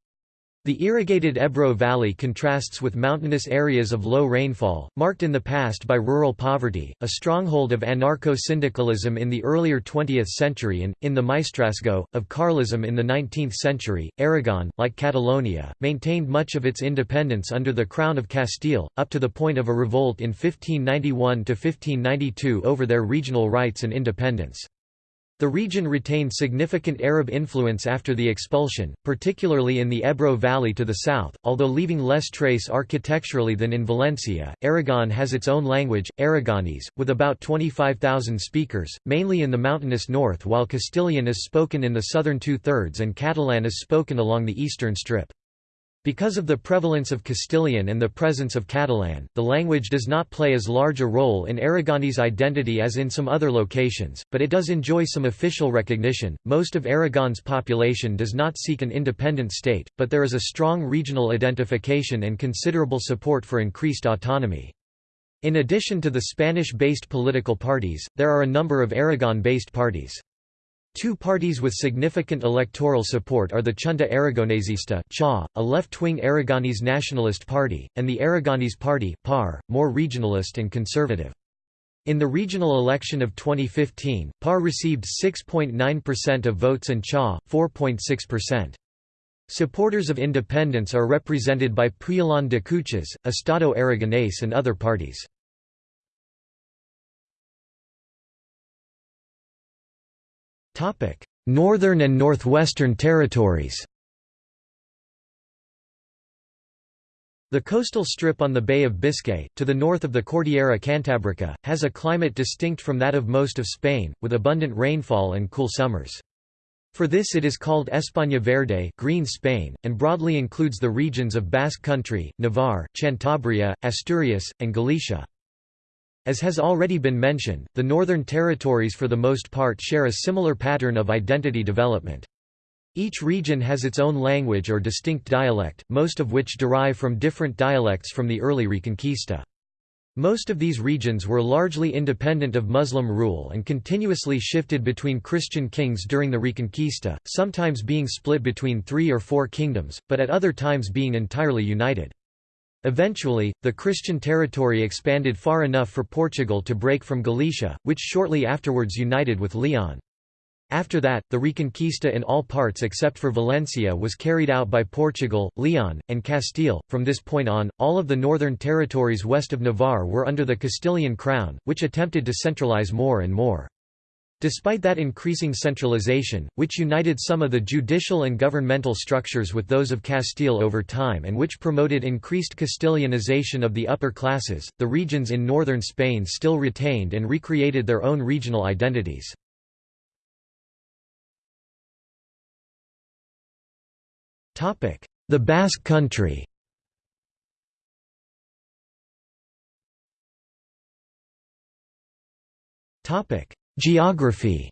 The irrigated Ebro Valley contrasts with mountainous areas of low rainfall, marked in the past by rural poverty, a stronghold of anarcho-syndicalism in the earlier 20th century and, in the Maestrazgo, of Carlism in the 19th century. Aragon, like Catalonia, maintained much of its independence under the Crown of Castile, up to the point of a revolt in 1591–1592 over their regional rights and independence. The region retained significant Arab influence after the expulsion, particularly in the Ebro Valley to the south, although leaving less trace architecturally than in Valencia. Aragon has its own language, Aragonese, with about 25,000 speakers, mainly in the mountainous north, while Castilian is spoken in the southern two thirds and Catalan is spoken along the eastern strip. Because of the prevalence of Castilian and the presence of Catalan, the language does not play as large a role in Aragonese identity as in some other locations, but it does enjoy some official recognition. Most of Aragon's population does not seek an independent state, but there is a strong regional identification and considerable support for increased autonomy. In addition to the Spanish-based political parties, there are a number of Aragon-based parties. Two parties with significant electoral support are the Chunta Aragonesista CHA, a left-wing Aragonese nationalist party, and the Aragonese Party PAR, more regionalist and conservative. In the regional election of 2015, PAR received 6.9% of votes and CHA, 4.6%. Supporters of independence are represented by Puyalón de Cuchas, Estado Aragonés and other parties. Northern and Northwestern Territories The coastal strip on the Bay of Biscay, to the north of the Cordillera Cantabrica, has a climate distinct from that of most of Spain, with abundant rainfall and cool summers. For this it is called España Verde Green Spain, and broadly includes the regions of Basque Country, Navarre, Cantabria, Asturias, and Galicia. As has already been mentioned, the Northern Territories for the most part share a similar pattern of identity development. Each region has its own language or distinct dialect, most of which derive from different dialects from the early Reconquista. Most of these regions were largely independent of Muslim rule and continuously shifted between Christian kings during the Reconquista, sometimes being split between three or four kingdoms, but at other times being entirely united. Eventually, the Christian territory expanded far enough for Portugal to break from Galicia, which shortly afterwards united with Leon. After that, the Reconquista in all parts except for Valencia was carried out by Portugal, Leon, and Castile. From this point on, all of the northern territories west of Navarre were under the Castilian crown, which attempted to centralize more and more. Despite that increasing centralization, which united some of the judicial and governmental structures with those of Castile over time and which promoted increased Castilianization of the upper classes, the regions in northern Spain still retained and recreated their own regional identities. The Basque Country Geography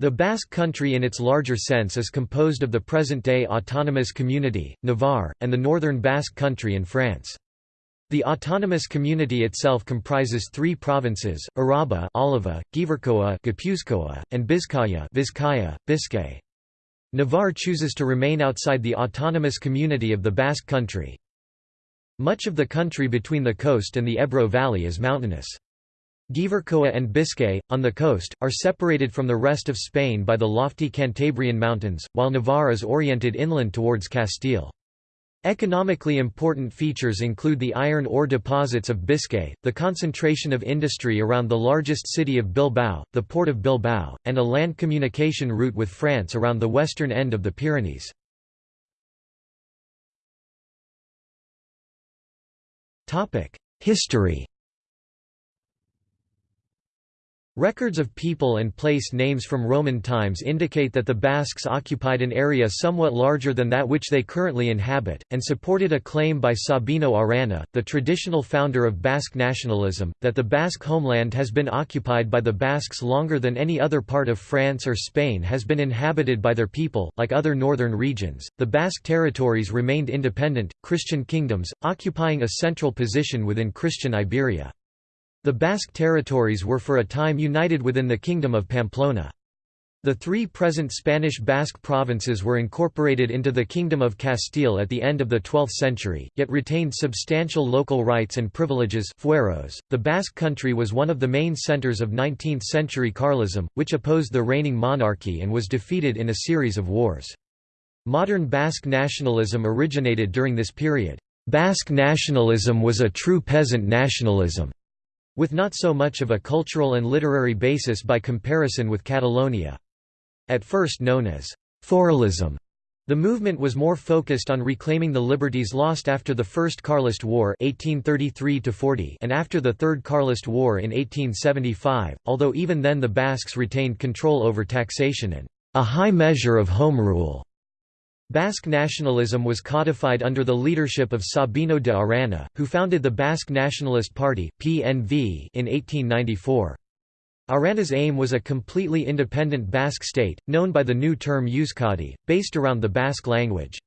The Basque Country in its larger sense is composed of the present-day autonomous community, Navarre, and the northern Basque Country in France. The autonomous community itself comprises three provinces, Araba Álava, Gipuzkoa Gipuzkoa, and Bizkaia Vizcaya, Biscay. Navarre chooses to remain outside the autonomous community of the Basque Country. Much of the country between the coast and the Ebro Valley is mountainous. Gipuzkoa and Biscay, on the coast, are separated from the rest of Spain by the lofty Cantabrian Mountains, while Navarre is oriented inland towards Castile. Economically important features include the iron ore deposits of Biscay, the concentration of industry around the largest city of Bilbao, the port of Bilbao, and a land communication route with France around the western end of the Pyrenees. History Records of people and place names from Roman times indicate that the Basques occupied an area somewhat larger than that which they currently inhabit, and supported a claim by Sabino Arana, the traditional founder of Basque nationalism, that the Basque homeland has been occupied by the Basques longer than any other part of France or Spain has been inhabited by their people. Like other northern regions, the Basque territories remained independent, Christian kingdoms, occupying a central position within Christian Iberia. The Basque territories were for a time united within the Kingdom of Pamplona. The three present Spanish Basque provinces were incorporated into the Kingdom of Castile at the end of the 12th century, yet retained substantial local rights and privileges fueros. .The Basque country was one of the main centers of 19th-century Carlism, which opposed the reigning monarchy and was defeated in a series of wars. Modern Basque nationalism originated during this period. Basque nationalism was a true peasant nationalism with not so much of a cultural and literary basis by comparison with Catalonia. At first known as «Foralism», the movement was more focused on reclaiming the liberties lost after the First Carlist War 1833 and after the Third Carlist War in 1875, although even then the Basques retained control over taxation and a high measure of home rule. Basque nationalism was codified under the leadership of Sabino de Arana, who founded the Basque Nationalist Party (PNV) in 1894. Arana's aim was a completely independent Basque state, known by the new term Euskadi, based around the Basque language.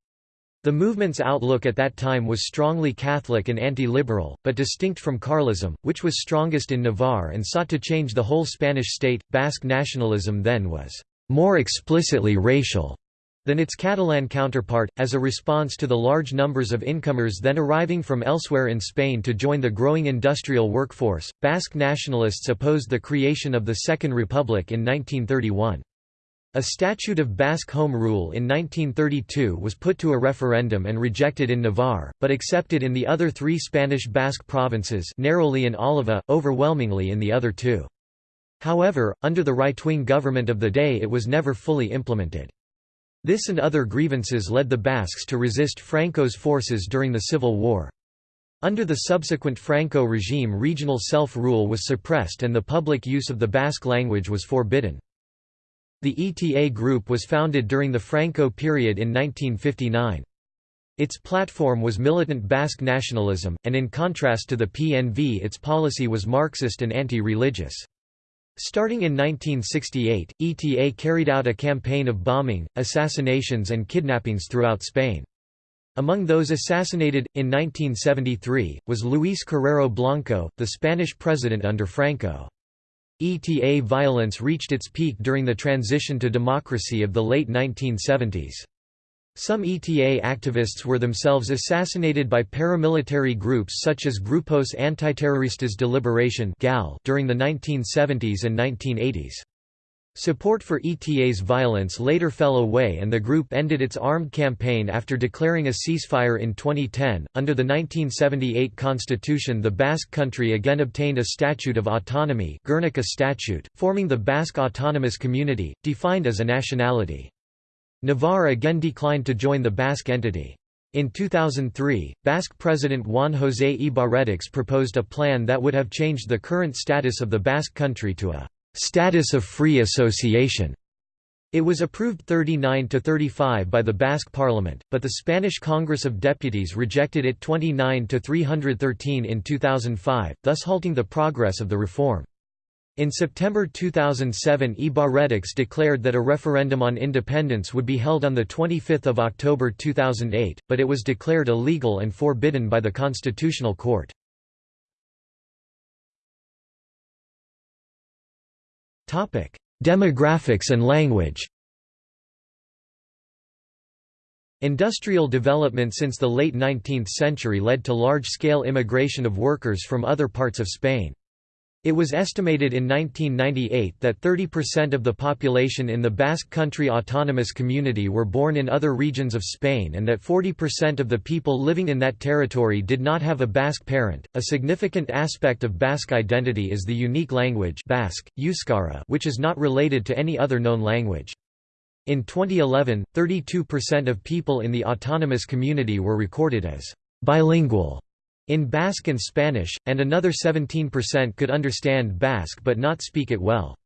The movement's outlook at that time was strongly Catholic and anti-liberal, but distinct from Carlism, which was strongest in Navarre and sought to change the whole Spanish state. Basque nationalism then was more explicitly racial than its Catalan counterpart, as a response to the large numbers of incomers then arriving from elsewhere in Spain to join the growing industrial workforce. Basque nationalists opposed the creation of the Second Republic in 1931. A statute of Basque Home Rule in 1932 was put to a referendum and rejected in Navarre, but accepted in the other three Spanish Basque provinces narrowly in Álava, overwhelmingly in the other two. However, under the right-wing government of the day it was never fully implemented. This and other grievances led the Basques to resist Franco's forces during the Civil War. Under the subsequent Franco regime regional self-rule was suppressed and the public use of the Basque language was forbidden. The ETA group was founded during the Franco period in 1959. Its platform was militant Basque nationalism, and in contrast to the PNV its policy was Marxist and anti-religious. Starting in 1968, ETA carried out a campaign of bombing, assassinations and kidnappings throughout Spain. Among those assassinated, in 1973, was Luis Carrero Blanco, the Spanish president under Franco. ETA violence reached its peak during the transition to democracy of the late 1970s. Some ETA activists were themselves assassinated by paramilitary groups such as Grupos Antiterroristas de Liberación during the 1970s and 1980s. Support for ETA's violence later fell away and the group ended its armed campaign after declaring a ceasefire in 2010. Under the 1978 constitution, the Basque country again obtained a statute of autonomy, Guernica Statute, forming the Basque Autonomous Community, defined as a nationality. Navarre again declined to join the Basque entity. In 2003, Basque President Juan José Ibarretxe proposed a plan that would have changed the current status of the Basque country to a «status of free association». It was approved 39 to 35 by the Basque parliament, but the Spanish Congress of Deputies rejected it 29 to 313 in 2005, thus halting the progress of the reform. In September 2007 Ibarretxe declared that a referendum on independence would be held on 25 October 2008, but it was declared illegal and forbidden by the Constitutional Court. Demographics and language Industrial development since the late 19th century led to large-scale immigration of workers from other parts of Spain. It was estimated in 1998 that 30% of the population in the Basque Country Autonomous Community were born in other regions of Spain and that 40% of the people living in that territory did not have a Basque parent. A significant aspect of Basque identity is the unique language Basque, Euskara, which is not related to any other known language. In 2011, 32% of people in the autonomous community were recorded as bilingual in Basque and Spanish, and another 17% could understand Basque but not speak it well.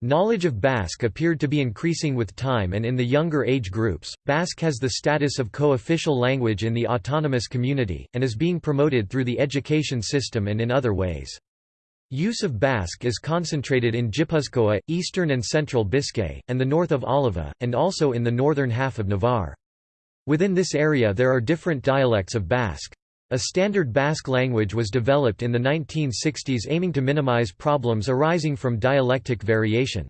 Knowledge of Basque appeared to be increasing with time and in the younger age groups. Basque has the status of co-official language in the autonomous community, and is being promoted through the education system and in other ways. Use of Basque is concentrated in Gipuzkoa, eastern and central Biscay, and the north of Álava, and also in the northern half of Navarre. Within this area there are different dialects of Basque. A standard Basque language was developed in the 1960s aiming to minimize problems arising from dialectic variation.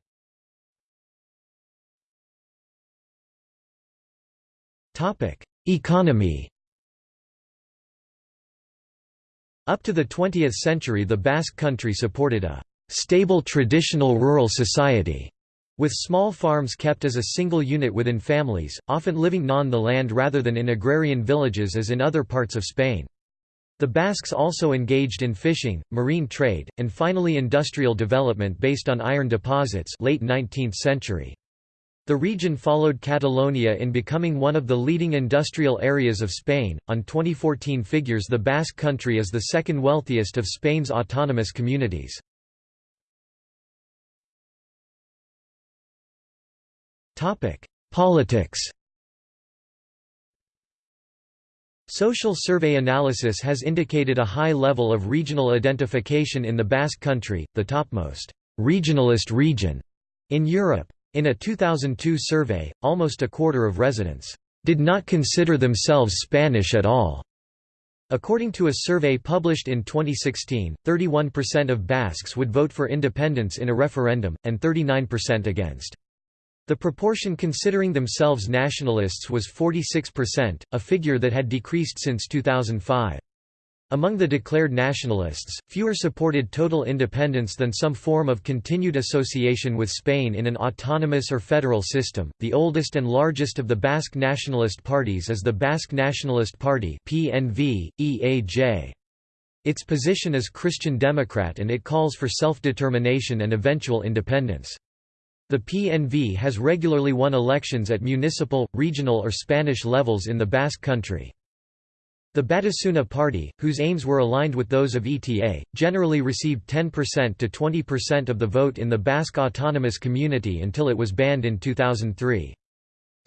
Economy Up to the 20th century the Basque country supported a «stable traditional rural society» with small farms kept as a single unit within families, often living non the land rather than in agrarian villages as in other parts of Spain. The Basques also engaged in fishing, marine trade, and finally industrial development based on iron deposits late 19th century. The region followed Catalonia in becoming one of the leading industrial areas of Spain. On 2014 figures, the Basque country is the second wealthiest of Spain's autonomous communities. Topic: Politics. Social survey analysis has indicated a high level of regional identification in the Basque country, the topmost regionalist region in Europe. In a 2002 survey, almost a quarter of residents did not consider themselves Spanish at all. According to a survey published in 2016, 31% of Basques would vote for independence in a referendum, and 39% against. The proportion considering themselves nationalists was 46%, a figure that had decreased since 2005. Among the declared nationalists, fewer supported total independence than some form of continued association with Spain in an autonomous or federal system. The oldest and largest of the Basque nationalist parties is the Basque Nationalist Party (PNV, EAJ). Its position is Christian Democrat and it calls for self-determination and eventual independence. The PNV has regularly won elections at municipal, regional or Spanish levels in the Basque country. The Batasuna Party, whose aims were aligned with those of ETA, generally received 10% to 20% of the vote in the Basque Autonomous Community until it was banned in 2003.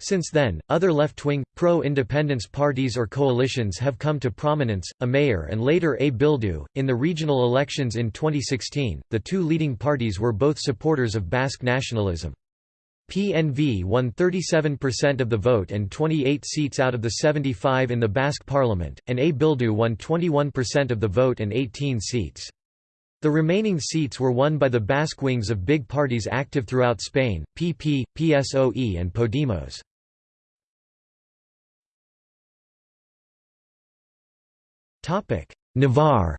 Since then, other left-wing, pro-independence parties or coalitions have come to prominence, Amaiur and later A Bildu. In the regional elections in 2016, the two leading parties were both supporters of Basque nationalism. PNV won 37% of the vote and 28 seats out of the 75 in the Basque parliament, and A Bildu won 21% of the vote and 18 seats. The remaining seats were won by the Basque wings of big parties active throughout Spain, PP, PSOE and Podemos. Navarre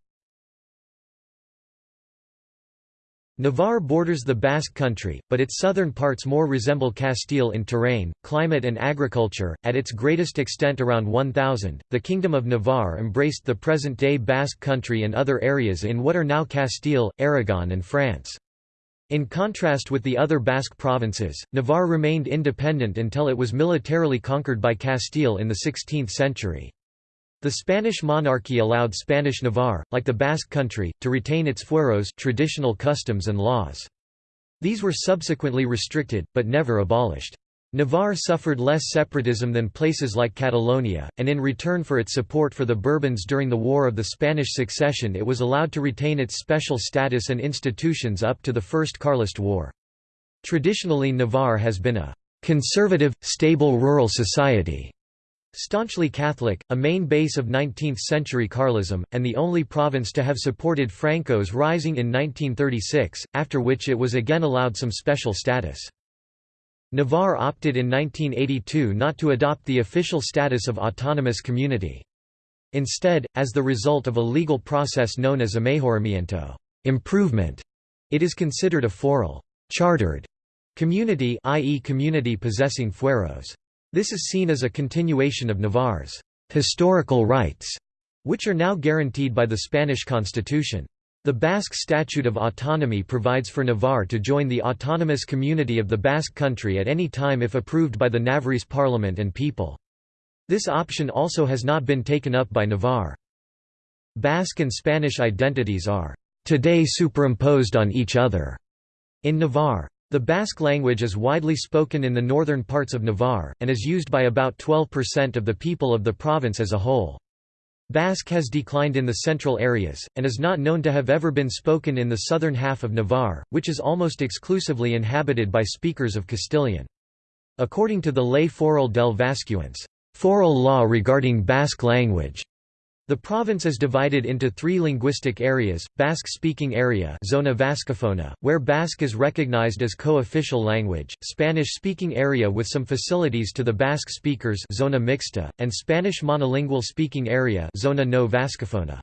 Navarre borders the Basque Country, but its southern parts more resemble Castile in terrain, climate, and agriculture. At its greatest extent around 1000, the Kingdom of Navarre embraced the present day Basque Country and other areas in what are now Castile, Aragon, and France. In contrast with the other Basque provinces, Navarre remained independent until it was militarily conquered by Castile in the 16th century. The Spanish monarchy allowed Spanish Navarre, like the Basque country, to retain its fueros traditional customs and laws. These were subsequently restricted, but never abolished. Navarre suffered less separatism than places like Catalonia, and in return for its support for the Bourbons during the War of the Spanish Succession it was allowed to retain its special status and institutions up to the First Carlist War. Traditionally Navarre has been a «conservative, stable rural society» Staunchly Catholic, a main base of 19th-century Carlism, and the only province to have supported Franco's rising in 1936, after which it was again allowed some special status. Navarre opted in 1982 not to adopt the official status of autonomous community. Instead, as the result of a legal process known as a mejoramiento improvement, it is considered a foral chartered community i.e. community possessing fueros. This is seen as a continuation of Navarre's historical rights, which are now guaranteed by the Spanish constitution. The Basque Statute of Autonomy provides for Navarre to join the autonomous community of the Basque Country at any time if approved by the Navarrese parliament and people. This option also has not been taken up by Navarre. Basque and Spanish identities are today superimposed on each other in Navarre. The Basque language is widely spoken in the northern parts of Navarre, and is used by about 12% of the people of the province as a whole. Basque has declined in the central areas, and is not known to have ever been spoken in the southern half of Navarre, which is almost exclusively inhabited by speakers of Castilian. According to the Ley Foral del Vascuence, foral law regarding Basque language, the province is divided into three linguistic areas, Basque-speaking area Zona Vascofona, where Basque is recognized as co-official language, Spanish-speaking area with some facilities to the Basque speakers Zona Mixta, and Spanish monolingual speaking area Zona no Vascofona.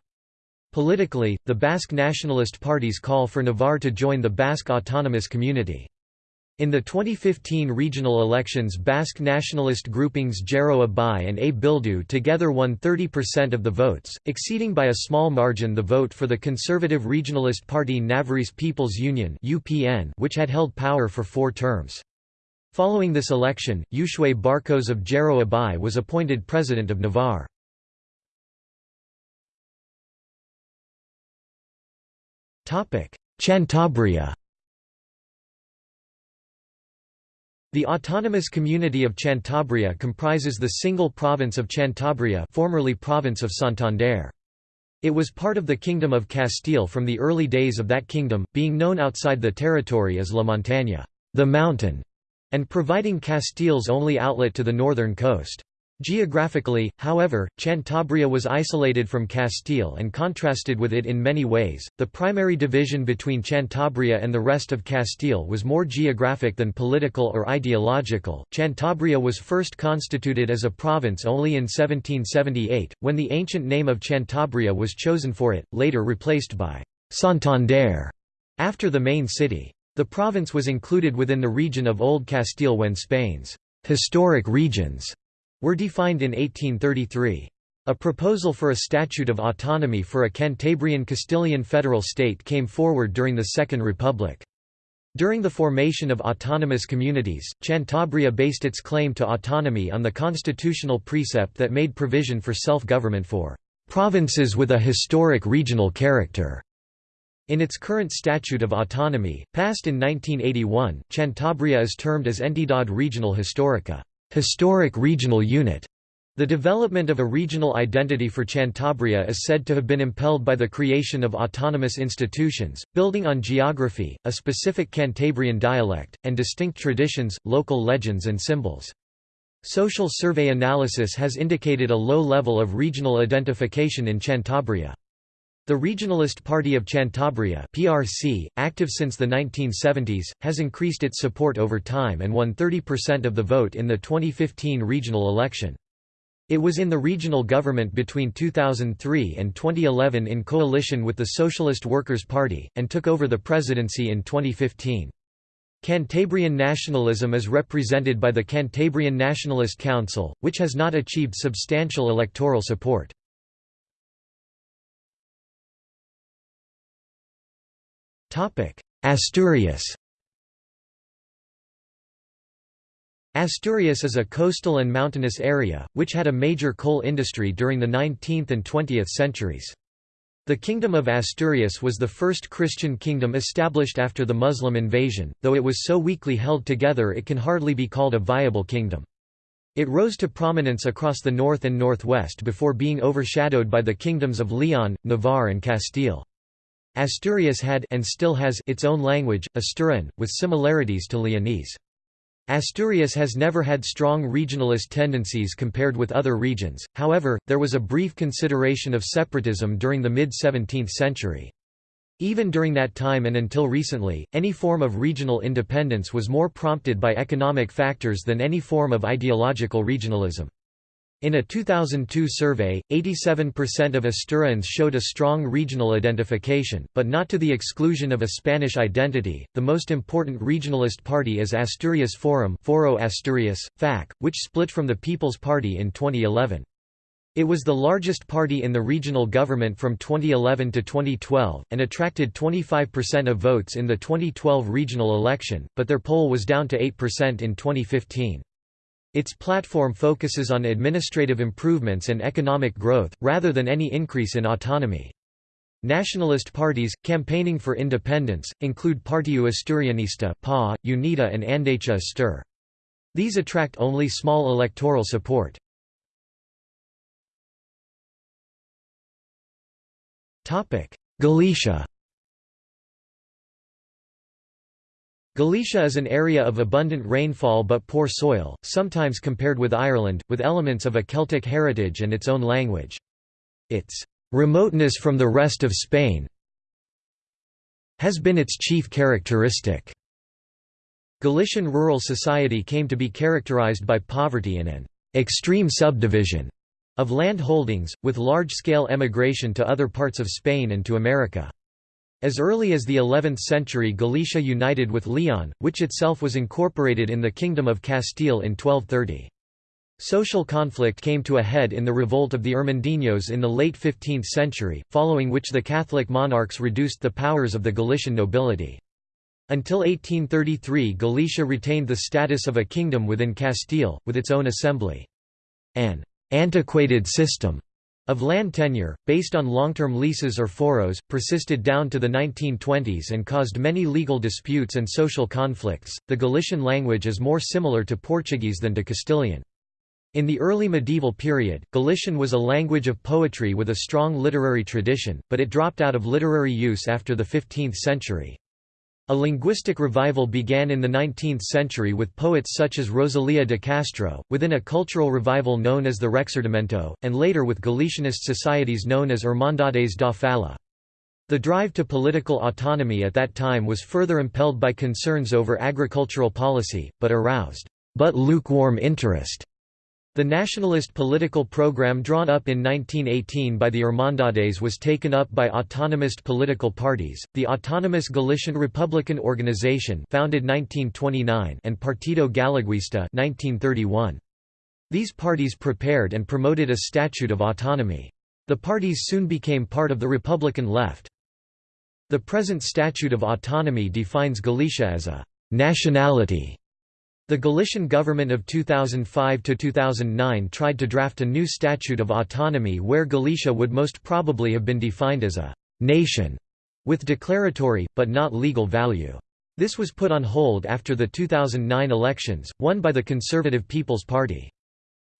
Politically, the Basque nationalist parties call for Navarre to join the Basque autonomous community. In the 2015 regional elections Basque nationalist groupings Geroa Bai and A Bildu together won 30% of the votes, exceeding by a small margin the vote for the conservative regionalist party Navarrese People's Union which had held power for four terms. Following this election, Uxue Barkos of Geroa Bai was appointed president of Navarre. Cantabria The autonomous community of Cantabria comprises the single province of Cantabria formerly province of Santander. It was part of the Kingdom of Castile from the early days of that kingdom, being known outside the territory as La Montaña the mountain", and providing Castile's only outlet to the northern coast. Geographically, however, Cantabria was isolated from Castile and contrasted with it in many ways. The primary division between Cantabria and the rest of Castile was more geographic than political or ideological. Cantabria was first constituted as a province only in 1778, when the ancient name of Cantabria was chosen for it, later replaced by Santander after the main city. The province was included within the region of Old Castile when Spain's historic regions were defined in 1833. A proposal for a statute of autonomy for a Cantabrian Castilian federal state came forward during the Second Republic. During the formation of autonomous communities, Cantabria based its claim to autonomy on the constitutional precept that made provision for self-government for "...provinces with a historic regional character." In its current Statute of Autonomy, passed in 1981, Cantabria is termed as Entidad Regional Histórica historic regional unit. The development of a regional identity for Cantabria is said to have been impelled by the creation of autonomous institutions, building on geography, a specific Cantabrian dialect, and distinct traditions, local legends and symbols. Social survey analysis has indicated a low level of regional identification in Cantabria. The Regionalist Party of Cantabria PRC, active since the 1970s, has increased its support over time and won 30% of the vote in the 2015 regional election. It was in the regional government between 2003 and 2011 in coalition with the Socialist Workers' Party, and took over the presidency in 2015. Cantabrian nationalism is represented by the Cantabrian Nationalist Council, which has not achieved substantial electoral support. Asturias Asturias is a coastal and mountainous area, which had a major coal industry during the 19th and 20th centuries. The Kingdom of Asturias was the first Christian kingdom established after the Muslim invasion, though it was so weakly held together it can hardly be called a viable kingdom. It rose to prominence across the north and northwest before being overshadowed by the kingdoms of Leon, Navarre and Castile. Asturias had and still has its own language, Asturian, with similarities to Leonese. Asturias has never had strong regionalist tendencies compared with other regions, however, there was a brief consideration of separatism during the mid-17th century. Even during that time and until recently, any form of regional independence was more prompted by economic factors than any form of ideological regionalism. In a 2002 survey, 87% of Asturians showed a strong regional identification, but not to the exclusion of a Spanish identity. The most important regionalist party is Asturias Forum, Foro Asturias, FAC, which split from the People's Party in 2011. It was the largest party in the regional government from 2011 to 2012, and attracted 25% of votes in the 2012 regional election, but their poll was down to 8% in 2015. Its platform focuses on administrative improvements and economic growth, rather than any increase in autonomy. Nationalist parties, campaigning for independence, include Partido Asturianista PA, UNITA and Andecha Astur. These attract only small electoral support. Galicia Galicia is an area of abundant rainfall but poor soil, sometimes compared with Ireland, with elements of a Celtic heritage and its own language. Its remoteness from the rest of Spain has been its chief characteristic. Galician rural society came to be characterized by poverty and an extreme subdivision of land holdings, with large-scale emigration to other parts of Spain and to America. As early as the 11th century Galicia united with Leon, which itself was incorporated in the Kingdom of Castile in 1230. Social conflict came to a head in the revolt of the Irmandiños in the late 15th century, following which the Catholic monarchs reduced the powers of the Galician nobility. Until 1833 Galicia retained the status of a kingdom within Castile, with its own assembly. An antiquated system of land tenure, based on long-term leases or foros, persisted down to the 1920s and caused many legal disputes and social conflicts. The Galician language is more similar to Portuguese than to Castilian. In the early medieval period, Galician was a language of poetry with a strong literary tradition, but it dropped out of literary use after the 15th century. A linguistic revival began in the 19th century with poets such as Rosalía de Castro, within a cultural revival known as the Rexurdimento, and later with Galicianist societies known as Hermandades da Fala. The drive to political autonomy at that time was further impelled by concerns over agricultural policy, but aroused but lukewarm interest the nationalist political program drawn up in 1918 by the Hermandades was taken up by autonomist political parties, the Autonomous Galician Republican Organization founded 1929 and Partido Galeguista 1931. These parties prepared and promoted a statute of autonomy. The parties soon became part of the Republican left. The present Statute of Autonomy defines Galicia as a «nationality» The Galician government of 2005–2009 tried to draft a new statute of autonomy where Galicia would most probably have been defined as a «nation» with declaratory, but not legal value. This was put on hold after the 2009 elections, won by the Conservative People's Party.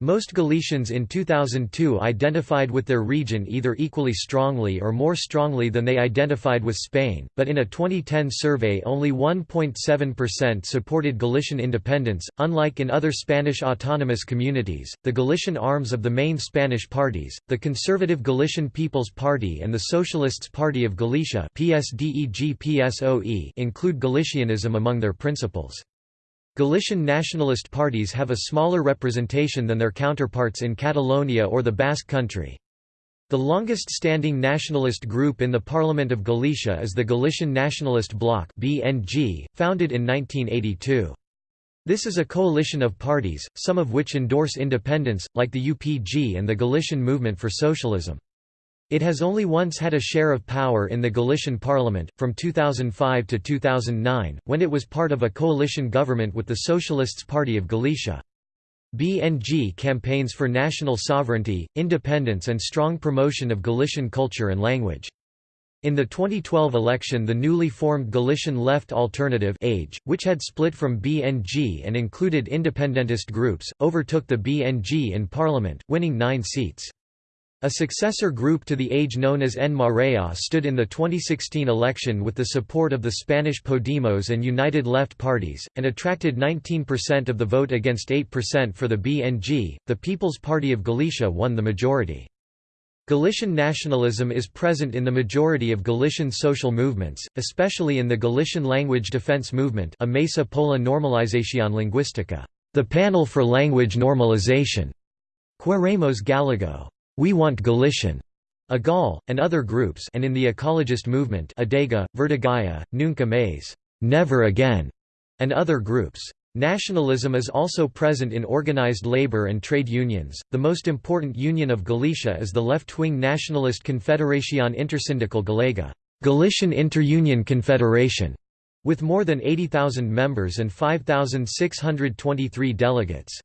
Most Galicians in 2002 identified with their region either equally strongly or more strongly than they identified with Spain, but in a 2010 survey only 1.7% supported Galician independence. Unlike in other Spanish autonomous communities, the Galician arms of the main Spanish parties, the Conservative Galician People's Party and the Socialists Party of Galicia include Galicianism among their principles. Galician nationalist parties have a smaller representation than their counterparts in Catalonia or the Basque Country. The longest-standing nationalist group in the Parliament of Galicia is the Galician Nationalist Bloc (BNG), founded in 1982. This is a coalition of parties, some of which endorse independence, like the UPG and the Galician Movement for Socialism. It has only once had a share of power in the Galician parliament, from 2005 to 2009, when it was part of a coalition government with the Socialists Party of Galicia. BNG campaigns for national sovereignty, independence and strong promotion of Galician culture and language. In the 2012 election the newly formed Galician Left Alternative AGE, which had split from BNG and included independentist groups, overtook the BNG in parliament, winning nine seats. A successor group to the AGE known as En Marea stood in the 2016 election with the support of the Spanish Podemos and United Left parties, and attracted 19% of the vote against 8% for the BNG. The People's Party of Galicia won the majority. Galician nationalism is present in the majority of Galician social movements, especially in the Galician language defense movement a Mesa pola Normalización Lingüística, the Panel for Language Normalization, Queremos Galego. We Want Galician, AGAL, and other groups and in the ecologist movement Adega, Verdegaia, Nunca Mais Never Again, and other groups. Nationalism is also present in organized labor and trade unions. The most important union of Galicia is the left-wing nationalist Confederación Intersindical Galega, Galician Interunion Confederation, with more than 80,000 members and 5,623 delegates.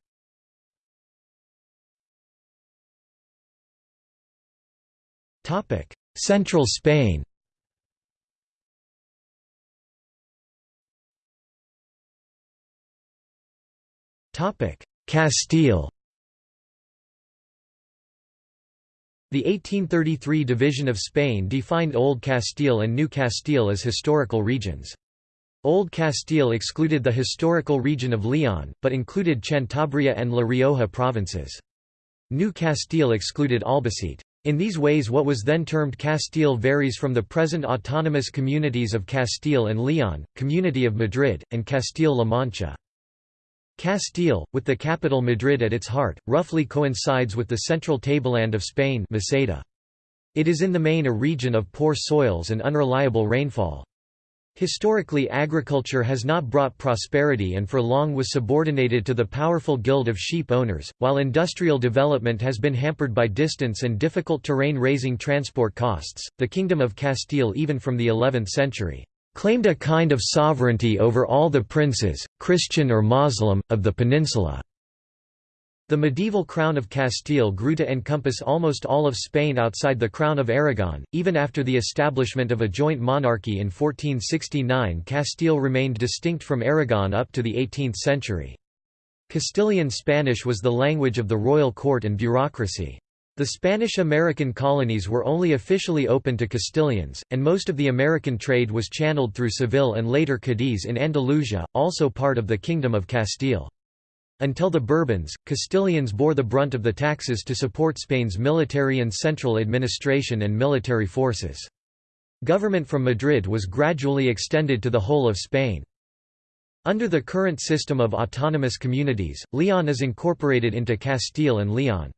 Topic: Central Spain. Topic: Castile. The 1833 division of Spain defined Old Castile and New Castile as historical regions. Old Castile excluded the historical region of Leon, but included Cantabria and La Rioja provinces. New Castile excluded Albacete. In these ways what was then termed Castile varies from the present autonomous communities of Castile and Leon, Community of Madrid, and Castile-La Mancha. Castile, with the capital Madrid at its heart, roughly coincides with the central tableland of Spain Meseta. It is in the main a region of poor soils and unreliable rainfall. Historically agriculture has not brought prosperity and for long was subordinated to the powerful guild of sheep owners, while industrial development has been hampered by distance and difficult terrain raising transport costs. The Kingdom of Castile even from the 11th century claimed a kind of sovereignty over all the princes, Christian or Muslim, of the peninsula. The medieval Crown of Castile grew to encompass almost all of Spain outside the Crown of Aragon. Even after the establishment of a joint monarchy in 1469, Castile remained distinct from Aragon up to the 18th century. Castilian Spanish was the language of the royal court and bureaucracy. The Spanish-American colonies were only officially open to Castilians, and most of the American trade was channeled through Seville and later Cadiz in Andalusia, also part of the Kingdom of Castile. Until the Bourbons, Castilians bore the brunt of the taxes to support Spain's military and central administration and military forces. Government from Madrid was gradually extended to the whole of Spain. Under the current system of autonomous communities, Leon is incorporated into Castile and Leon.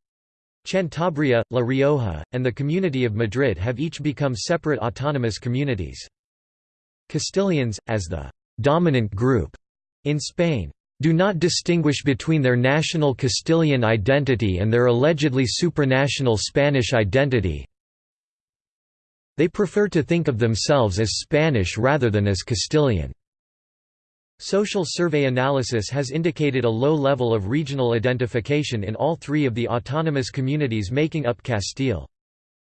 Cantabria, La Rioja, and the Community of Madrid have each become separate autonomous communities. Castilians, as the «dominant group» in Spain, do not distinguish between their national Castilian identity and their allegedly supranational Spanish identity. They prefer to think of themselves as Spanish rather than as Castilian. Social survey analysis has indicated a low level of regional identification in all three of the autonomous communities making up Castile.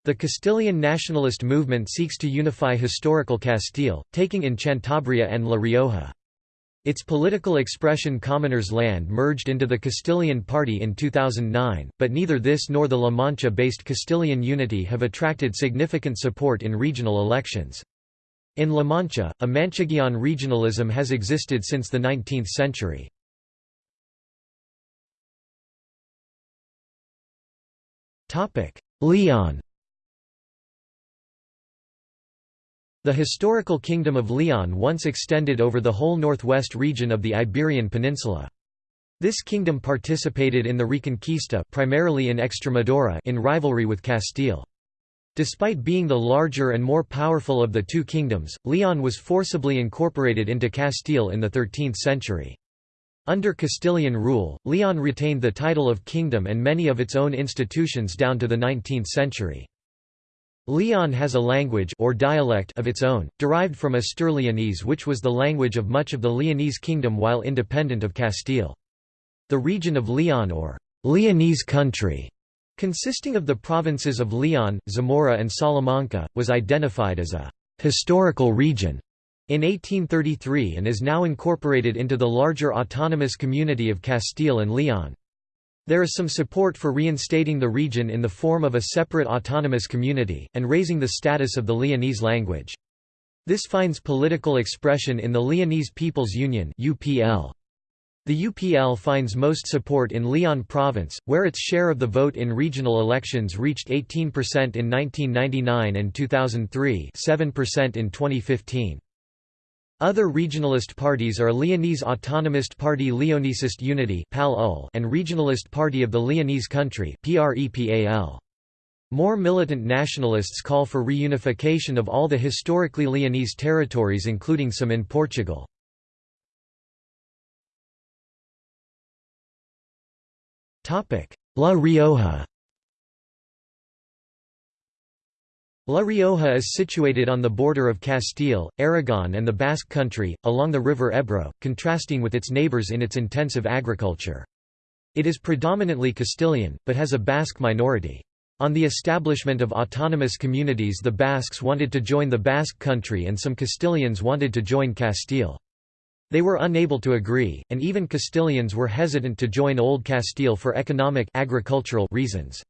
The Castilian nationalist movement seeks to unify historical Castile, taking in Cantabria and La Rioja. Its political expression Commoners' Land merged into the Castilian Party in 2009, but neither this nor the La Mancha-based Castilian Unity have attracted significant support in regional elections. In La Mancha, a Manchegian regionalism has existed since the 19th century. Leon The historical kingdom of Leon once extended over the whole northwest region of the Iberian Peninsula. This kingdom participated in the Reconquista primarily in Extremadura in rivalry with Castile. Despite being the larger and more powerful of the two kingdoms, Leon was forcibly incorporated into Castile in the 13th century. Under Castilian rule, Leon retained the title of kingdom and many of its own institutions down to the 19th century. Leon has a language or dialect of its own, derived from Astur-Leonese which was the language of much of the Leonese kingdom while independent of Castile. The region of Leon or Leonese country, consisting of the provinces of Leon, Zamora and Salamanca, was identified as a «historical region» in 1833 and is now incorporated into the larger autonomous community of Castile and Leon. There is some support for reinstating the region in the form of a separate autonomous community, and raising the status of the Leonese language. This finds political expression in the Leonese People's Union UPL. The UPL finds most support in Leon province, where its share of the vote in regional elections reached 18% in 1999 and 2003 7% in 2015. Other regionalist parties are Leonese Autonomist Party Leonesist Unity and Regionalist Party of the Leonese Country More militant nationalists call for reunification of all the historically Leonese territories including some in Portugal. La Rioja La Rioja is situated on the border of Castile, Aragon and the Basque Country, along the river Ebro, contrasting with its neighbours in its intensive agriculture. It is predominantly Castilian, but has a Basque minority. On the establishment of autonomous communities the Basques wanted to join the Basque Country and some Castilians wanted to join Castile. They were unable to agree, and even Castilians were hesitant to join Old Castile for economic agricultural reasons.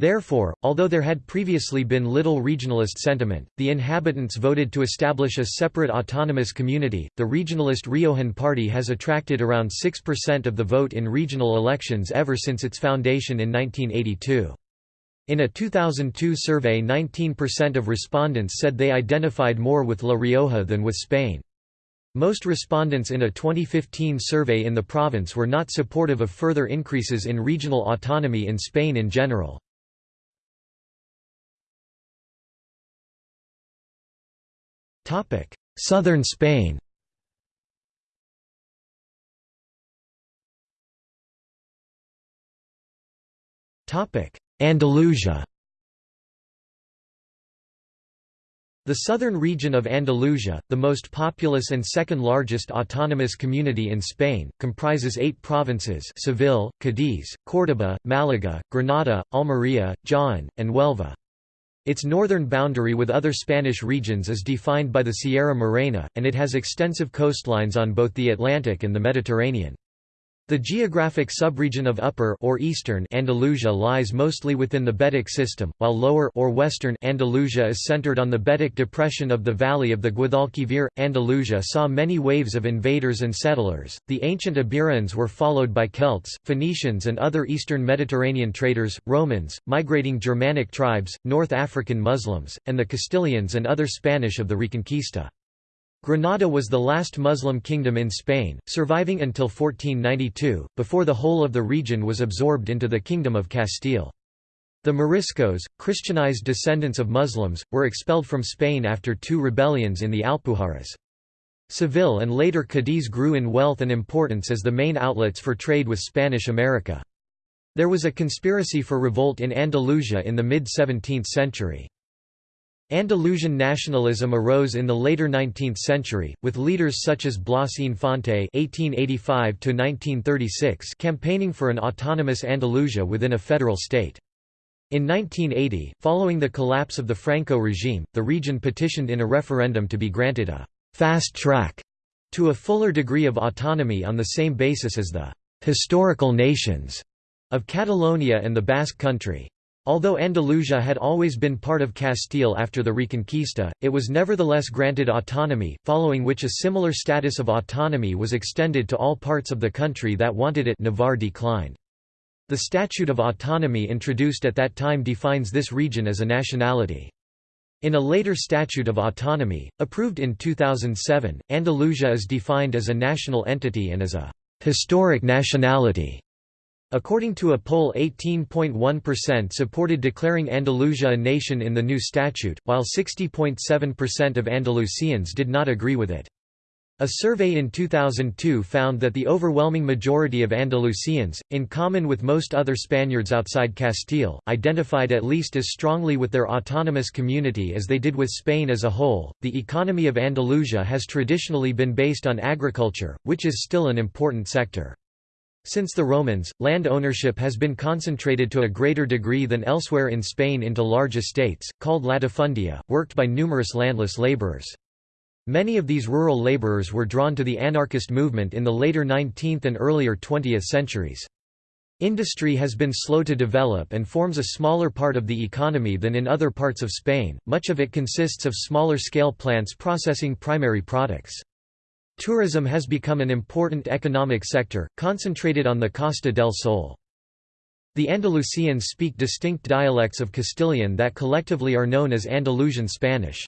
Therefore, although there had previously been little regionalist sentiment, the inhabitants voted to establish a separate autonomous community. The regionalist Riojan Party has attracted around 6% of the vote in regional elections ever since its foundation in 1982. In a 2002 survey 19% of respondents said they identified more with La Rioja than with Spain. Most respondents in a 2015 survey in the province were not supportive of further increases in regional autonomy in Spain in general. Southern Spain. Andalusia. The southern region of Andalusia, the most populous and second largest autonomous community in Spain, comprises eight provinces Seville, Cadiz, Córdoba, Málaga, Granada, Almería, Jaén, and Huelva. Its northern boundary with other Spanish regions is defined by the Sierra Morena, and it has extensive coastlines on both the Atlantic and the Mediterranean. The geographic subregion of Upper or Eastern Andalusia lies mostly within the Betic system, while Lower or Western Andalusia is centered on the Betic depression of the valley of the Guadalquivir. Andalusia saw many waves of invaders and settlers. The ancient Iberians were followed by Celts, Phoenicians and other eastern Mediterranean traders, Romans, migrating Germanic tribes, North African Muslims, and the Castilians and other Spanish of the Reconquista. Granada was the last Muslim kingdom in Spain, surviving until 1492, before the whole of the region was absorbed into the Kingdom of Castile. The Moriscos, Christianized descendants of Muslims, were expelled from Spain after two rebellions in the Alpujarras. Seville and later Cadiz grew in wealth and importance as the main outlets for trade with Spanish America. There was a conspiracy for revolt in Andalusia in the mid-17th century. Andalusian nationalism arose in the later 19th century, with leaders such as Blas Infante (1885–1936) campaigning for an autonomous Andalusia within a federal state. In 1980, following the collapse of the Franco regime, the region petitioned in a referendum to be granted a «fast track» to a fuller degree of autonomy on the same basis as the «historical nations» of Catalonia and the Basque Country. Although Andalusia had always been part of Castile after the Reconquista, it was nevertheless granted autonomy, following which a similar status of autonomy was extended to all parts of the country that wanted it Navarre declined. The Statute of Autonomy introduced at that time defines this region as a nationality. In a later Statute of Autonomy, approved in 2007, Andalusia is defined as a national entity and as a «historic nationality». According to a poll 18.1% supported declaring Andalusia a nation in the new statute, while 60.7% of Andalusians did not agree with it. A survey in 2002 found that the overwhelming majority of Andalusians, in common with most other Spaniards outside Castile, identified at least as strongly with their autonomous community as they did with Spain as a whole. The economy of Andalusia has traditionally been based on agriculture, which is still an important sector. Since the Romans, land ownership has been concentrated to a greater degree than elsewhere in Spain into large estates, called latifundia, worked by numerous landless laborers. Many of these rural laborers were drawn to the anarchist movement in the later 19th and earlier 20th centuries. Industry has been slow to develop and forms a smaller part of the economy than in other parts of Spain, much of it consists of smaller-scale plants processing primary products. Tourism has become an important economic sector, concentrated on the Costa del Sol. The Andalusians speak distinct dialects of Castilian that collectively are known as Andalusian Spanish.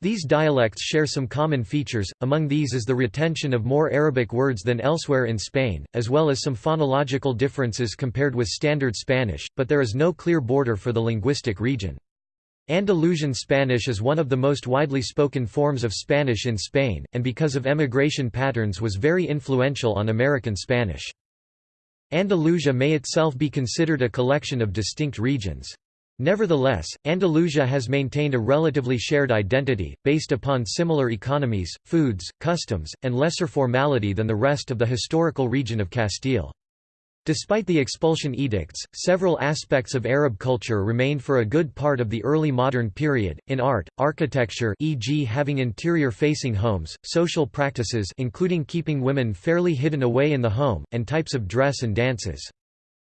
These dialects share some common features, among these is the retention of more Arabic words than elsewhere in Spain, as well as some phonological differences compared with Standard Spanish, but there is no clear border for the linguistic region. Andalusian Spanish is one of the most widely spoken forms of Spanish in Spain, and because of emigration patterns was very influential on American Spanish. Andalusia may itself be considered a collection of distinct regions. Nevertheless, Andalusia has maintained a relatively shared identity, based upon similar economies, foods, customs, and lesser formality than the rest of the historical region of Castile. Despite the expulsion edicts, several aspects of Arab culture remained for a good part of the early modern period, in art, architecture e.g. having interior-facing homes, social practices including keeping women fairly hidden away in the home, and types of dress and dances.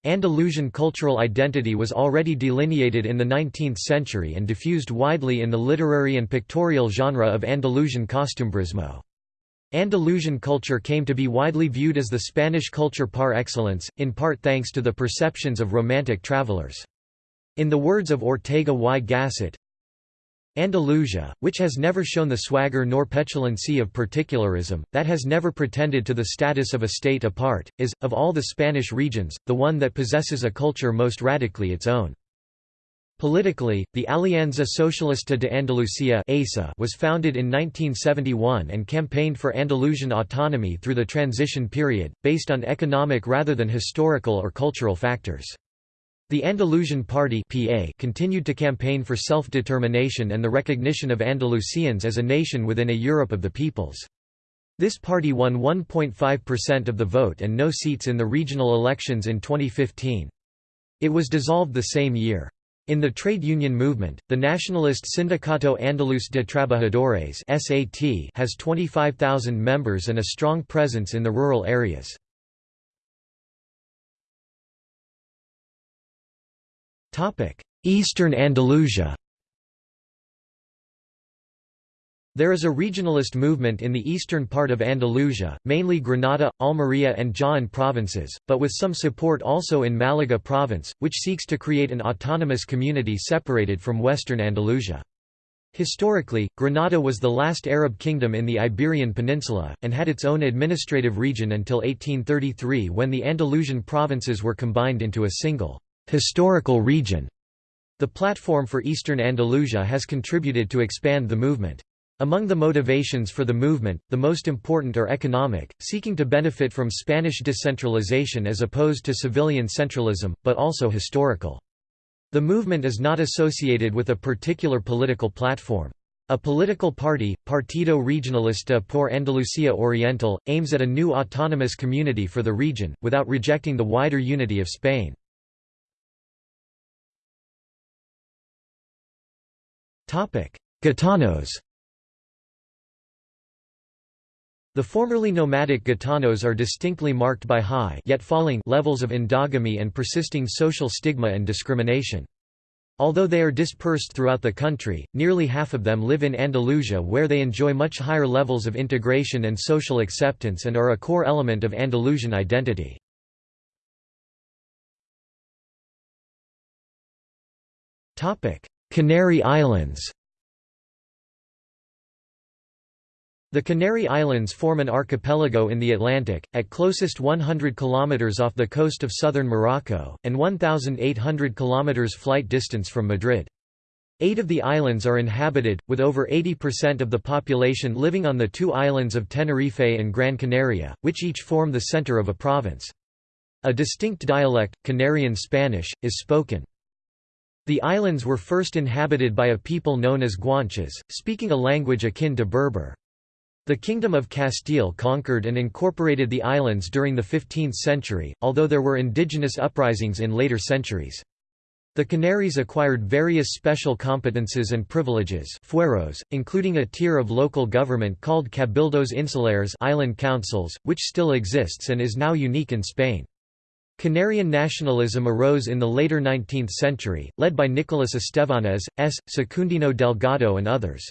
Andalusian cultural identity was already delineated in the 19th century and diffused widely in the literary and pictorial genre of Andalusian costumbrismo. Andalusian culture came to be widely viewed as the Spanish culture par excellence, in part thanks to the perceptions of romantic travelers. In the words of Ortega y Gasset, Andalusia, which has never shown the swagger nor petulancy of particularism, that has never pretended to the status of a state apart, is, of all the Spanish regions, the one that possesses a culture most radically its own. Politically, the Alianza Socialista de Andalucía was founded in 1971 and campaigned for Andalusian autonomy through the transition period, based on economic rather than historical or cultural factors. The Andalusian Party PA continued to campaign for self-determination and the recognition of Andalusians as a nation within a Europe of the peoples. This party won 1.5% of the vote and no seats in the regional elections in 2015. It was dissolved the same year. In the trade union movement, the nationalist Sindicato Andaluz de Trabajadores (SAT) has 25,000 members and a strong presence in the rural areas. Eastern Andalusia There is a regionalist movement in the eastern part of Andalusia, mainly Granada, Almería and Jaén provinces, but with some support also in Malaga province, which seeks to create an autonomous community separated from western Andalusia. Historically, Granada was the last Arab kingdom in the Iberian Peninsula, and had its own administrative region until 1833 when the Andalusian provinces were combined into a single historical region. The platform for Eastern Andalusia has contributed to expand the movement. Among the motivations for the movement, the most important are economic, seeking to benefit from Spanish decentralization as opposed to Sevillian centralism, but also historical. The movement is not associated with a particular political platform. A political party, Partido Regionalista por Andalucía Oriental, aims at a new autonomous community for the region, without rejecting the wider unity of Spain. Gitanos The formerly nomadic Gitanos are distinctly marked by high yet falling levels of endogamy and persisting social stigma and discrimination. Although they are dispersed throughout the country, nearly half of them live in Andalusia where they enjoy much higher levels of integration and social acceptance and are a core element of Andalusian identity. Canary Islands The Canary Islands form an archipelago in the Atlantic, at closest 100 km off the coast of southern Morocco, and 1,800 km flight distance from Madrid. Eight of the islands are inhabited, with over 80% of the population living on the two islands of Tenerife and Gran Canaria, which each form the center of a province. A distinct dialect, Canarian Spanish, is spoken. The islands were first inhabited by a people known as Guanches, speaking a language akin to Berber. The Kingdom of Castile conquered and incorporated the islands during the 15th century, although there were indigenous uprisings in later centuries. The Canaries acquired various special competences and privileges fueros, including a tier of local government called Cabildos Insulares island councils, which still exists and is now unique in Spain. Canarian nationalism arose in the later 19th century, led by Nicolas Estévanez, S. Secundino Delgado and others.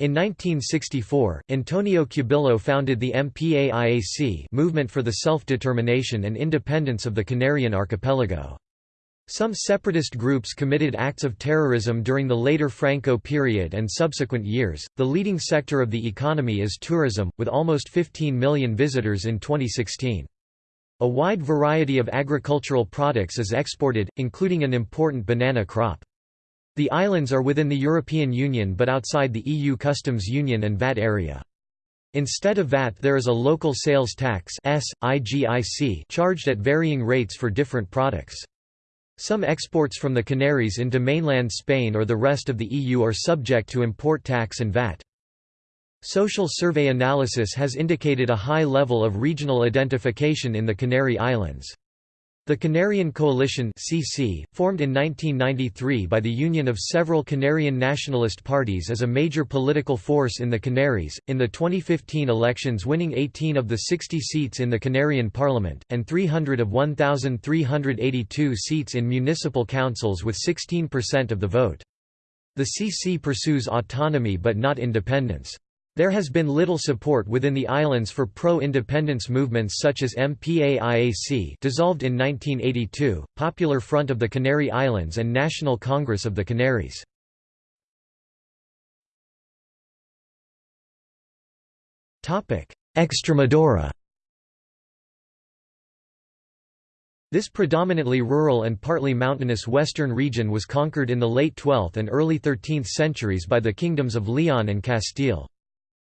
In 1964, Antonio Cubillo founded the MPAIAC movement for the self-determination and independence of the Canarian archipelago. Some separatist groups committed acts of terrorism during the later Franco period and subsequent years. The leading sector of the economy is tourism, with almost 15 million visitors in 2016. A wide variety of agricultural products is exported, including an important banana crop. The islands are within the European Union but outside the EU customs union and VAT area. Instead of VAT there is a local sales tax charged at varying rates for different products. Some exports from the Canaries into mainland Spain or the rest of the EU are subject to import tax and VAT. Social survey analysis has indicated a high level of regional identification in the Canary Islands. The Canarian Coalition (CC), formed in 1993 by the union of several Canarian nationalist parties, is a major political force in the Canaries. In the 2015 elections, winning 18 of the 60 seats in the Canarian Parliament and 300 of 1,382 seats in municipal councils with 16% of the vote. The CC pursues autonomy but not independence. There has been little support within the islands for pro-independence movements such as MPAIAC dissolved in 1982, Popular Front of the Canary Islands and National Congress of the Canaries. Extremadura This predominantly rural and partly mountainous western region was conquered in the late 12th and early 13th centuries by the kingdoms of Leon and Castile.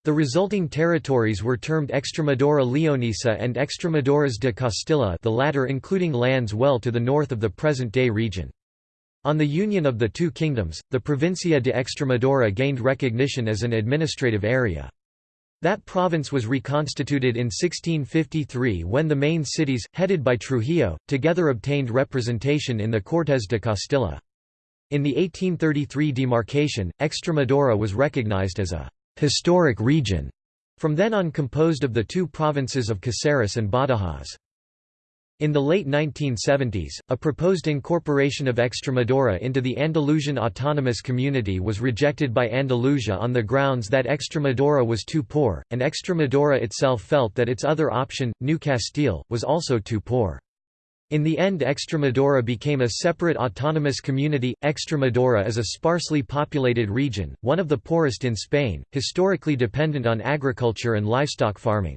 The resulting territories were termed Extremadura Leonesa and Extremaduras de Castilla the latter including lands well to the north of the present-day region. On the union of the two kingdoms, the Provincia de Extremadura gained recognition as an administrative area. That province was reconstituted in 1653 when the main cities, headed by Trujillo, together obtained representation in the Cortes de Castilla. In the 1833 demarcation, Extremadura was recognized as a historic region, from then on composed of the two provinces of Caceres and Badajoz. In the late 1970s, a proposed incorporation of Extremadura into the Andalusian Autonomous Community was rejected by Andalusia on the grounds that Extremadura was too poor, and Extremadura itself felt that its other option, New Castile, was also too poor. In the end Extremadura became a separate autonomous community. Extremadura is a sparsely populated region, one of the poorest in Spain, historically dependent on agriculture and livestock farming.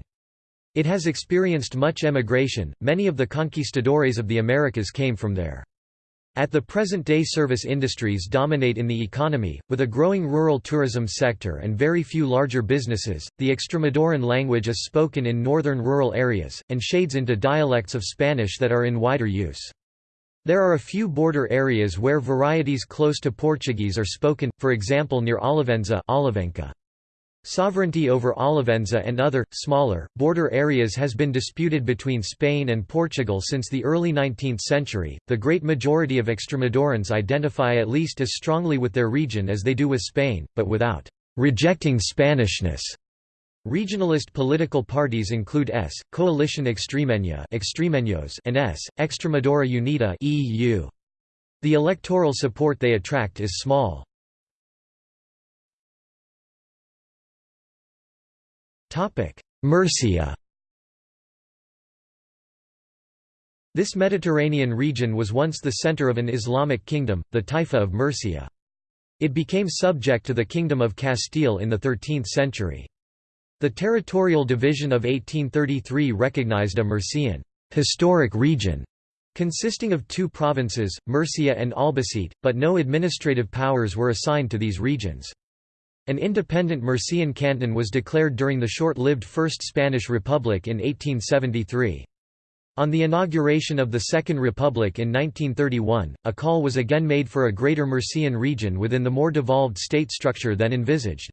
It has experienced much emigration, many of the conquistadores of the Americas came from there. At the present day service industries dominate in the economy, with a growing rural tourism sector and very few larger businesses. The Extremaduran language is spoken in northern rural areas, and shades into dialects of Spanish that are in wider use. There are a few border areas where varieties close to Portuguese are spoken, for example near Olivenza Olivença. Sovereignty over Olivenza and other, smaller, border areas has been disputed between Spain and Portugal since the early 19th century. The great majority of Extremadurans identify at least as strongly with their region as they do with Spain, but without rejecting Spanishness. Regionalist political parties include S. Coalition Extremeña and S. Extremadura Unida EU. The electoral support they attract is small. Murcia This Mediterranean region was once the center of an Islamic kingdom, the Taifa of Murcia. It became subject to the Kingdom of Castile in the 13th century. The territorial division of 1833 recognized a Murcian historic region consisting of two provinces, Murcia and Albacete, but no administrative powers were assigned to these regions. An independent Murcian canton was declared during the short-lived First Spanish Republic in 1873. On the inauguration of the Second Republic in 1931, a call was again made for a greater Murcian region within the more devolved state structure than envisaged.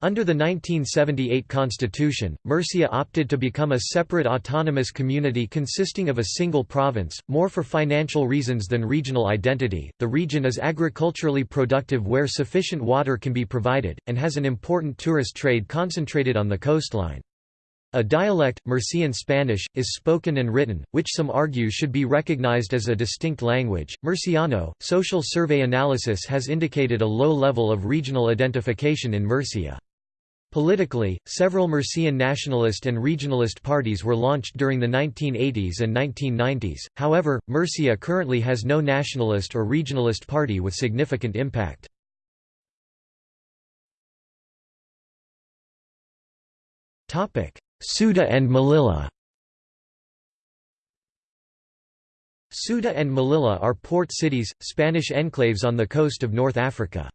Under the 1978 constitution, Murcia opted to become a separate autonomous community consisting of a single province, more for financial reasons than regional identity. The region is agriculturally productive where sufficient water can be provided, and has an important tourist trade concentrated on the coastline. A dialect, Murcian Spanish, is spoken and written, which some argue should be recognized as a distinct language. Murciano, social survey analysis has indicated a low level of regional identification in Murcia. Politically, several Murcian nationalist and regionalist parties were launched during the 1980s and 1990s, however, Murcia currently has no nationalist or regionalist party with significant impact. Ceuta and Melilla Ceuta and Melilla are port cities, Spanish enclaves on the coast of North Africa.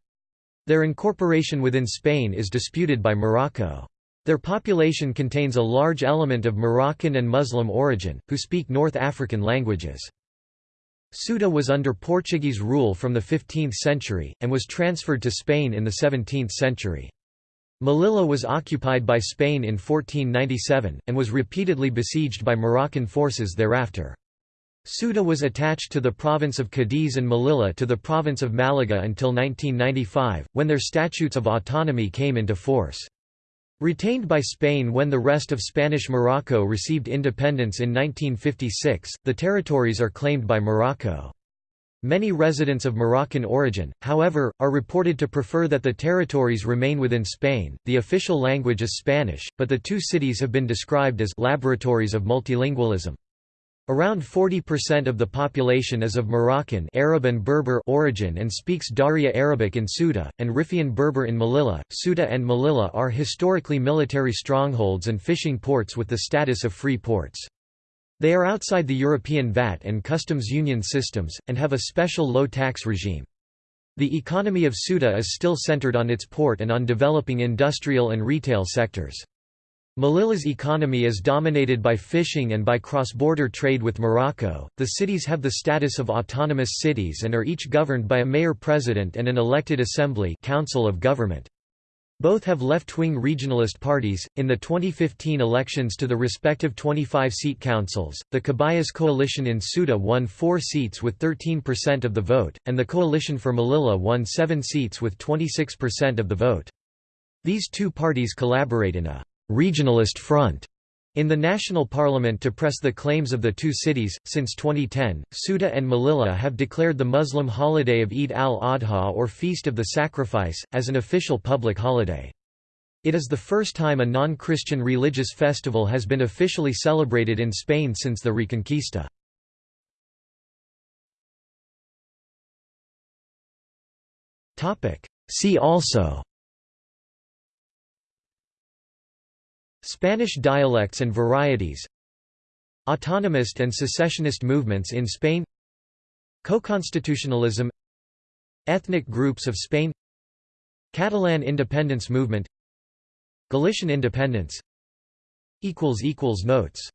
Their incorporation within Spain is disputed by Morocco. Their population contains a large element of Moroccan and Muslim origin, who speak North African languages. Ceuta was under Portuguese rule from the 15th century, and was transferred to Spain in the 17th century. Melilla was occupied by Spain in 1497, and was repeatedly besieged by Moroccan forces thereafter. Ceuta was attached to the province of Cadiz and Melilla to the province of Malaga until 1995, when their statutes of autonomy came into force. Retained by Spain when the rest of Spanish Morocco received independence in 1956, the territories are claimed by Morocco. Many residents of Moroccan origin, however, are reported to prefer that the territories remain within Spain. The official language is Spanish, but the two cities have been described as laboratories of multilingualism. Around 40% of the population is of Moroccan Arab and Berber origin and speaks Darija Arabic in Ceuta, and Rifian Berber in Melilla. Ceuta and Melilla are historically military strongholds and fishing ports with the status of free ports. They are outside the European VAT and customs union systems, and have a special low tax regime. The economy of Ceuta is still centered on its port and on developing industrial and retail sectors. Melilla's economy is dominated by fishing and by cross-border trade with Morocco. The cities have the status of autonomous cities and are each governed by a mayor-president and an elected assembly council of government. Both have left-wing regionalist parties. In the 2015 elections to the respective 25-seat councils, the Caballas coalition in Ceuta won 4 seats with 13% of the vote, and the coalition for Melilla won 7 seats with 26% of the vote. These two parties collaborate in a regionalist front in the national parliament to press the claims of the two cities. Since 2010, Ceuta and Melilla have declared the Muslim holiday of Eid al-Adha or Feast of the Sacrifice, as an official public holiday. It is the first time a non-Christian religious festival has been officially celebrated in Spain since the Reconquista. See also Spanish dialects and varieties Autonomist and secessionist movements in Spain Co-constitutionalism Ethnic groups of Spain Catalan independence movement Galician independence Notes